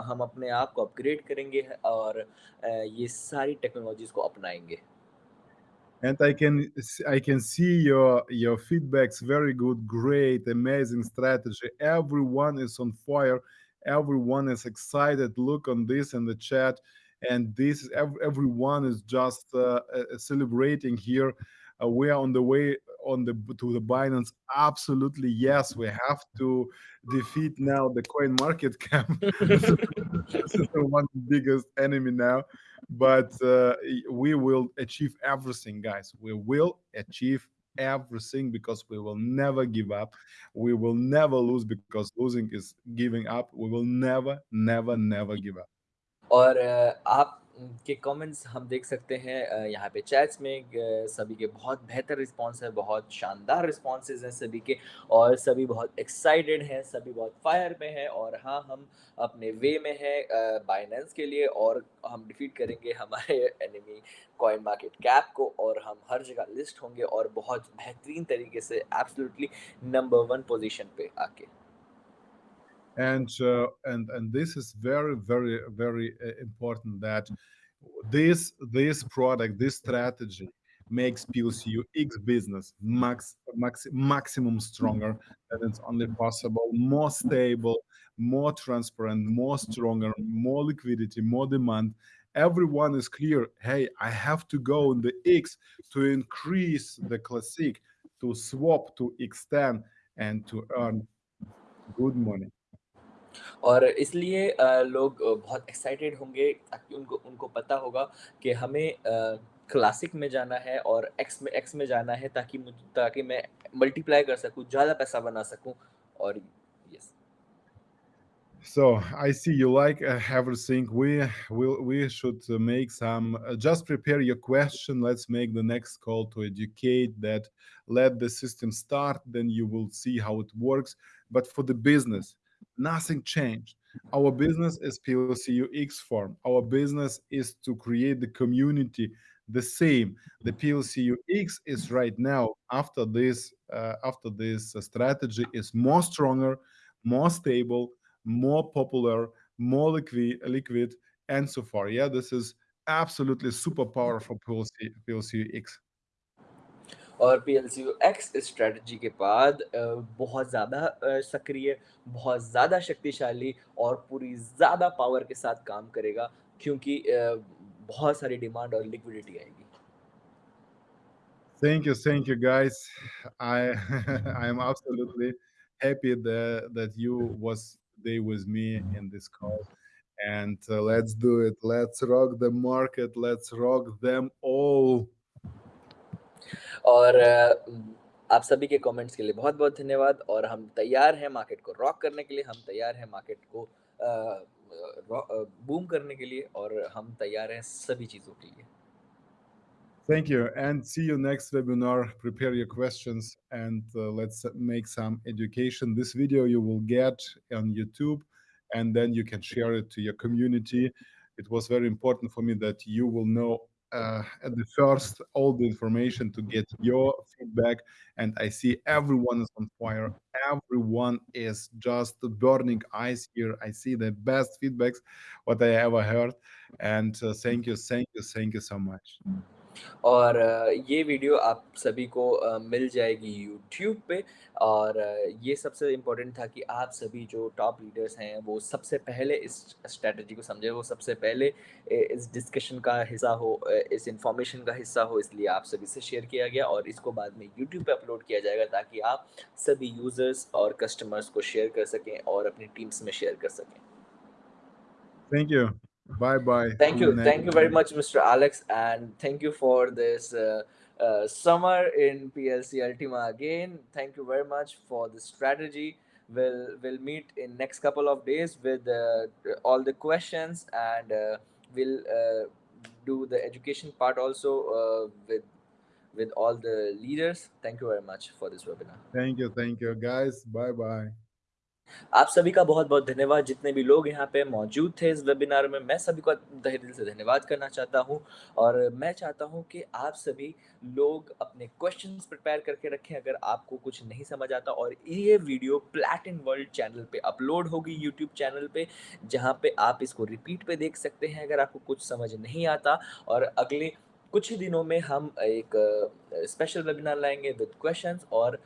हम अपने आप को अपग्रेड करेंगे और ये सारी टेक्नोलॉजीज़ को अपनाएँगे। and i can i can see your your feedbacks very good great amazing strategy everyone is on fire everyone is excited look on this in the chat and this is everyone is just uh, uh, celebrating here. Uh, we are on the way on the to the binance. Absolutely yes we have to defeat now the coin market cap. This <laughs> is this is the one biggest enemy now. But uh, we will achieve everything guys. We will achieve everything because we will never give up we will never lose because losing is giving up we will never never never give up और अ, आप के comments हम देख सकते हैं यहाँ पे chats में सभी के बहुत बेहतर रिस्पॉन्स है, बहुत शानदार रिस्पॉन्सेज़ हैं सभी के और सभी बहुत एक्साइटेड हैं, सभी बहुत फायर में हैं और हाँ, हम अपने वे में हैं बाइनेंस के लिए और हम डिफीट करेंगे हमारे एनिमी कॉइन मार्केट कैप को और हम हर जगह लिस्ट होंगे और बहुत बेहतरीन तरीके से एब्सोल्युटली नंबर वन पोज़ीशन पे आके। And uh, and and this is very very very uh, important that this this product this strategy makes PLCU X business max, max maximum stronger and it's only possible more stable more transparent more stronger more liquidity more demand. Everyone is clear hey i have to go in the x to increase the classic to swap to extend and to earn good money और इसलिए लोग बहुत excited होंगे ताकि उनको उनको पता होगा कि हमें क्लासिक में जाना है और एक्स में एक्स में जाना है ताकि ताकि मैं मल्टीप्लाई कर सकूँ, ज़्यादा पैसा बना सकूँ और yes so I see you like have a we we should make some just prepare your question let's make the next call to educate that let the system start then you will see how it works but for the business nothing changed. Our business is PLCU X farm. Our business is to create the community. The same. The PLCU X is right now after this uh, after this uh, strategy is more stronger, more stable more popular, more liquid, liquid, and so far. Yeah, this is absolutely super powerful PLC, PLCX. और PLCU X इस strategy के बाद बहुत ज़्यादा सक्रिय, बहुत ज़्यादा शक्तिशाली और पूरी ज़्यादा पावर के साथ काम करेगा क्योंकि बहुत सारी डिमांड और लिक्विडिटी आएगी। Thank you, thank you, guys. I I am absolutely happy that that you was today with me in this call, and uh, let's do it. Let's rock the market. Let's rock them all. और आप सभी के comments के लिए बहुत-बहुत धन्यवाद और हम तैयार हैं मार्केट को रॉक करने के लिए, हम तैयार हैं मार्केट को अ अ, अ, बूम करने के लिए और हम तैयार हैं सभी चीज़ों के लिए। Thank you, and see you next webinar. Prepare your questions, and uh, let's make some education. This video you will get on YouTube, and then you can share it to your community. It was very important for me that you will know uh, at the first all the information to get your feedback. And I see everyone is on fire. Everyone is just burning eyes here. I see the best feedbacks what I ever heard. And uh, thank you, thank you, thank you so much. और ये video आप सभी को मिल जाएगी YouTube पे और ये सबसे इम्पोर्टेंट था कि आप सभी जो टॉप लीडर्स हैं, वो सबसे पहले इस स्ट्रेटजी को समझे, वो सबसे पहले इस डिस्कशन का हिस्सा हो इस इंफॉर्मेशन का हिस्सा हो, इसलिए आप सभी से शेयर किया गया और इसको बाद में यूट्यूब पे अपलोड किया जाएगा ताकि आप सभी यूज़र्स और कस्टमर्स को शेयर कर सकें और अपनी टीम्स में शेयर कर सकें। Thank you Bye bye. Thank you. Thank you very much, Mr. Alex. And thank you for this uh, uh, summer in PLC Ultima again. Thank you very much for the strategy. We'll, we'll meet in next couple of days with uh, all the questions and uh, we'll uh, do the education part also uh, with with all the leaders. Thank you very much for this webinar. Thank you. Thank you, guys. Bye bye. आप सभी का बहुत-बहुत धन्यवाद। जितने भी लोग यहाँ पे मौजूद थे इस वेबिनार में, मैं सभी को तहे दिल से धन्यवाद करना चाहता हूँ। और मैं चाहता हूँ कि आप सभी लोग अपने क्वेश्चंस प्रिपेयर करके रखें। अगर आपको कुछ नहीं समझ आता और ये वीडियो प्लैटिन वर्ल्ड चैनल पे अपलोड होगी यूट्यूब चैनल पे, जहाँ पे आप इसको रिपीट पे देख सकते हैं अगर आपको कुछ समझ नहीं आता। और अगले कुछ ही दिनों में हम एक स्पेशल वेबिनार लाएँगे विद क्वेश्चंस और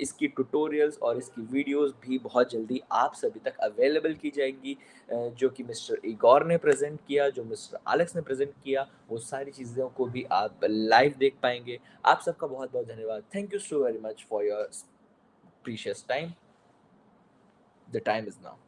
इसकी ट्यूटोरियल्स और इसकी वीडियोस भी बहुत जल्दी आप सभी तक अवेलेबल की जाएँगी जो कि मिस्टर इगोर ने प्रेजेंट किया, जो मिस्टर एलेक्स ने प्रेजेंट किया, वो सारी चीज़ों को भी आप लाइव देख पाएँगे। आप सबका बहुत बहुत धन्यवाद। Thank you so very much for your precious time the time is now